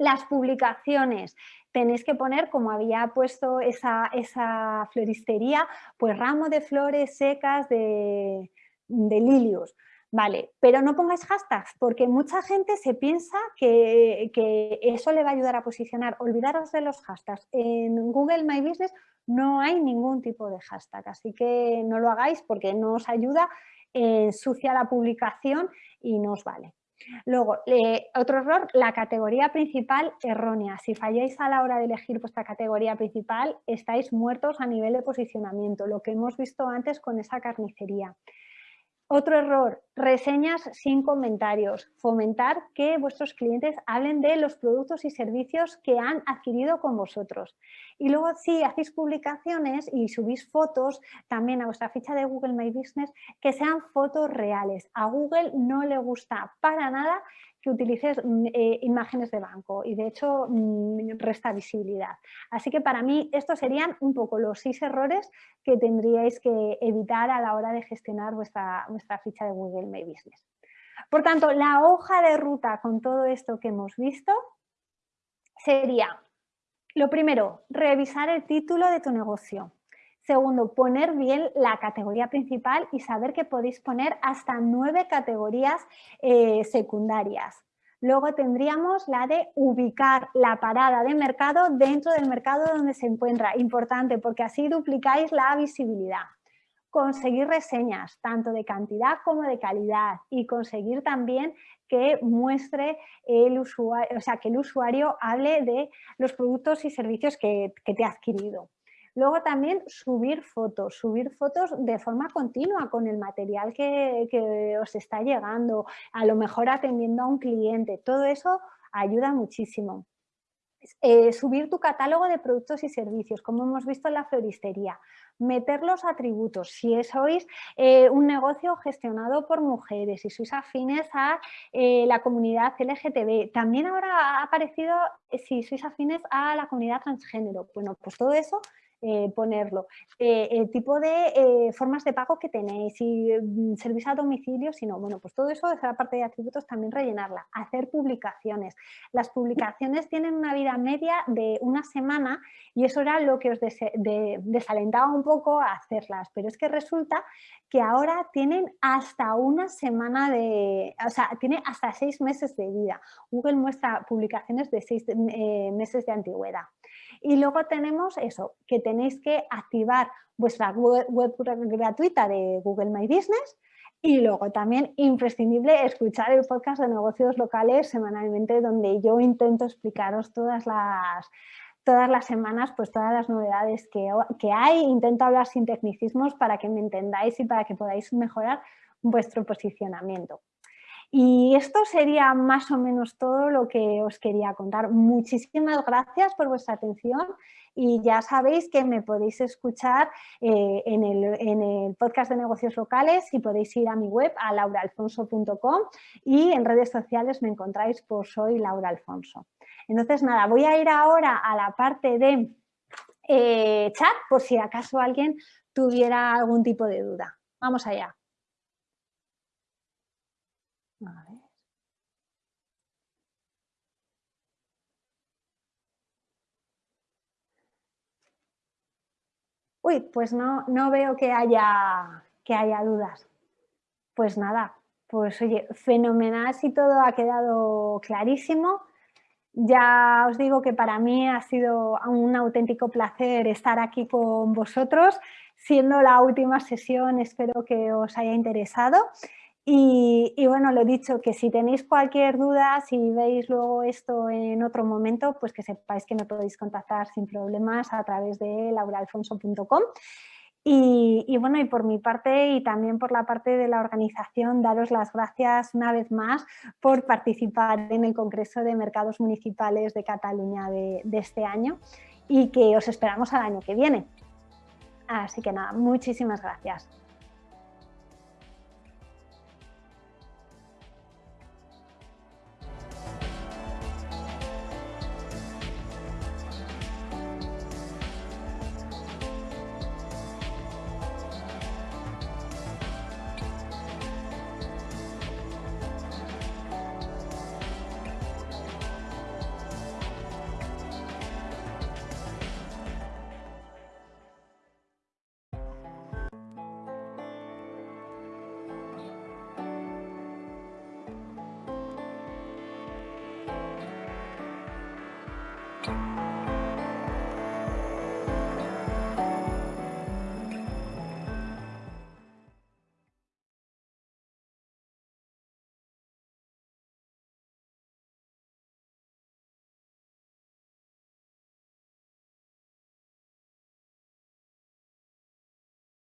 Las publicaciones, tenéis que poner, como había puesto esa, esa floristería, pues ramo de flores secas de, lilios. Vale, pero no pongáis hashtags porque mucha gente se piensa que, que, eso le va a ayudar a posicionar. Olvidaros de los hashtags. En Google My Business no hay ningún tipo de hashtag, así que no lo hagáis porque no os ayuda, ensucia la publicación y no os vale. Luego, otro error, la categoría principal errónea. Si falláis a la hora de elegir vuestra categoría principal, estáis muertos a nivel de posicionamiento, lo que hemos visto antes con esa carnicería. Otro error, reseñas sin comentarios. Fomentar que vuestros clientes hablen de los productos y servicios que han adquirido con vosotros. Y luego si hacéis publicaciones y subís fotos también a vuestra ficha de Google My Business, que sean fotos reales. A Google no le gusta para nada que utilices mm, eh, imágenes de banco y de hecho mm, resta visibilidad. Así que para mí estos serían un poco los seis errores que tendríais que evitar a la hora de gestionar vuestra, vuestra ficha de Google My Business. Por tanto, la hoja de ruta con todo esto que hemos visto sería, lo primero, revisar el título de tu negocio. Segundo, poner bien la categoría principal y saber que podéis poner hasta nueve categorías eh, secundarias. Luego tendríamos la de ubicar la parada de mercado dentro del mercado donde se encuentra. Importante porque así duplicáis la visibilidad. Conseguir reseñas, tanto de cantidad como de calidad y conseguir también que muestre el usuario, o sea, que el usuario hable de los productos y servicios que te ha adquirido. Luego también subir fotos, subir fotos de forma continua con el material que, os está llegando, a lo mejor atendiendo a un cliente, todo eso ayuda muchísimo. Eh, subir tu catálogo de productos y servicios, como hemos visto en la floristería. Meter los atributos, si sois eh, un negocio gestionado por mujeres, si sois afines a eh, la comunidad LGTB. También ahora ha aparecido si sois afines a la comunidad transgénero. Bueno, pues todo eso eh, ponerlo. Eh, el tipo de eh, formas de pago que tenéis, si mm, servís a domicilio, si no, bueno, pues todo eso es la parte de atributos también rellenarla. Hacer publicaciones. Las publicaciones tienen una vida media de una semana y eso era lo que os desalentaba un poco a hacerlas, pero es que resulta que ahora tienen hasta una semana de, o sea, tiene hasta seis meses de vida. Google muestra publicaciones de seis meses de antigüedad. Y luego tenemos eso, que tenéis que activar vuestra web, gratuita de Google My Business y luego también imprescindible escuchar el podcast de negocios locales semanalmente donde yo intento explicaros todas las, todas las semanas pues todas las novedades que, que hay, intento hablar sin tecnicismos para que me entendáis y para que podáis mejorar vuestro posicionamiento. Y esto sería más o menos todo lo que os quería contar. Muchísimas gracias por vuestra atención y ya sabéis que me podéis escuchar eh, en, el, podcast de negocios locales y podéis ir a mi web a lauraalfonso.com y en redes sociales me encontráis por Soy Laura Alfonso. Entonces nada, voy a ir ahora a la parte de eh, chat por si acaso alguien tuviera algún tipo de duda. Vamos allá. Uy, pues no, no veo que haya, que haya dudas. Pues nada, pues oye, fenomenal si todo ha quedado clarísimo. Ya os digo que para mí ha sido un auténtico placer estar aquí con vosotros. Siendo la última sesión, espero que os haya interesado. Y, bueno, lo dicho, que si tenéis cualquier duda, si veis luego esto en otro momento, pues que sepáis que me podéis contactar sin problemas a través de lauraalfonso.com. Y, bueno, y por mi parte y también por la parte de la organización, daros las gracias una vez más por participar en el Congreso de Mercados Municipales de Cataluña de, de este año y que os esperamos al año que viene. Así que nada, muchísimas gracias.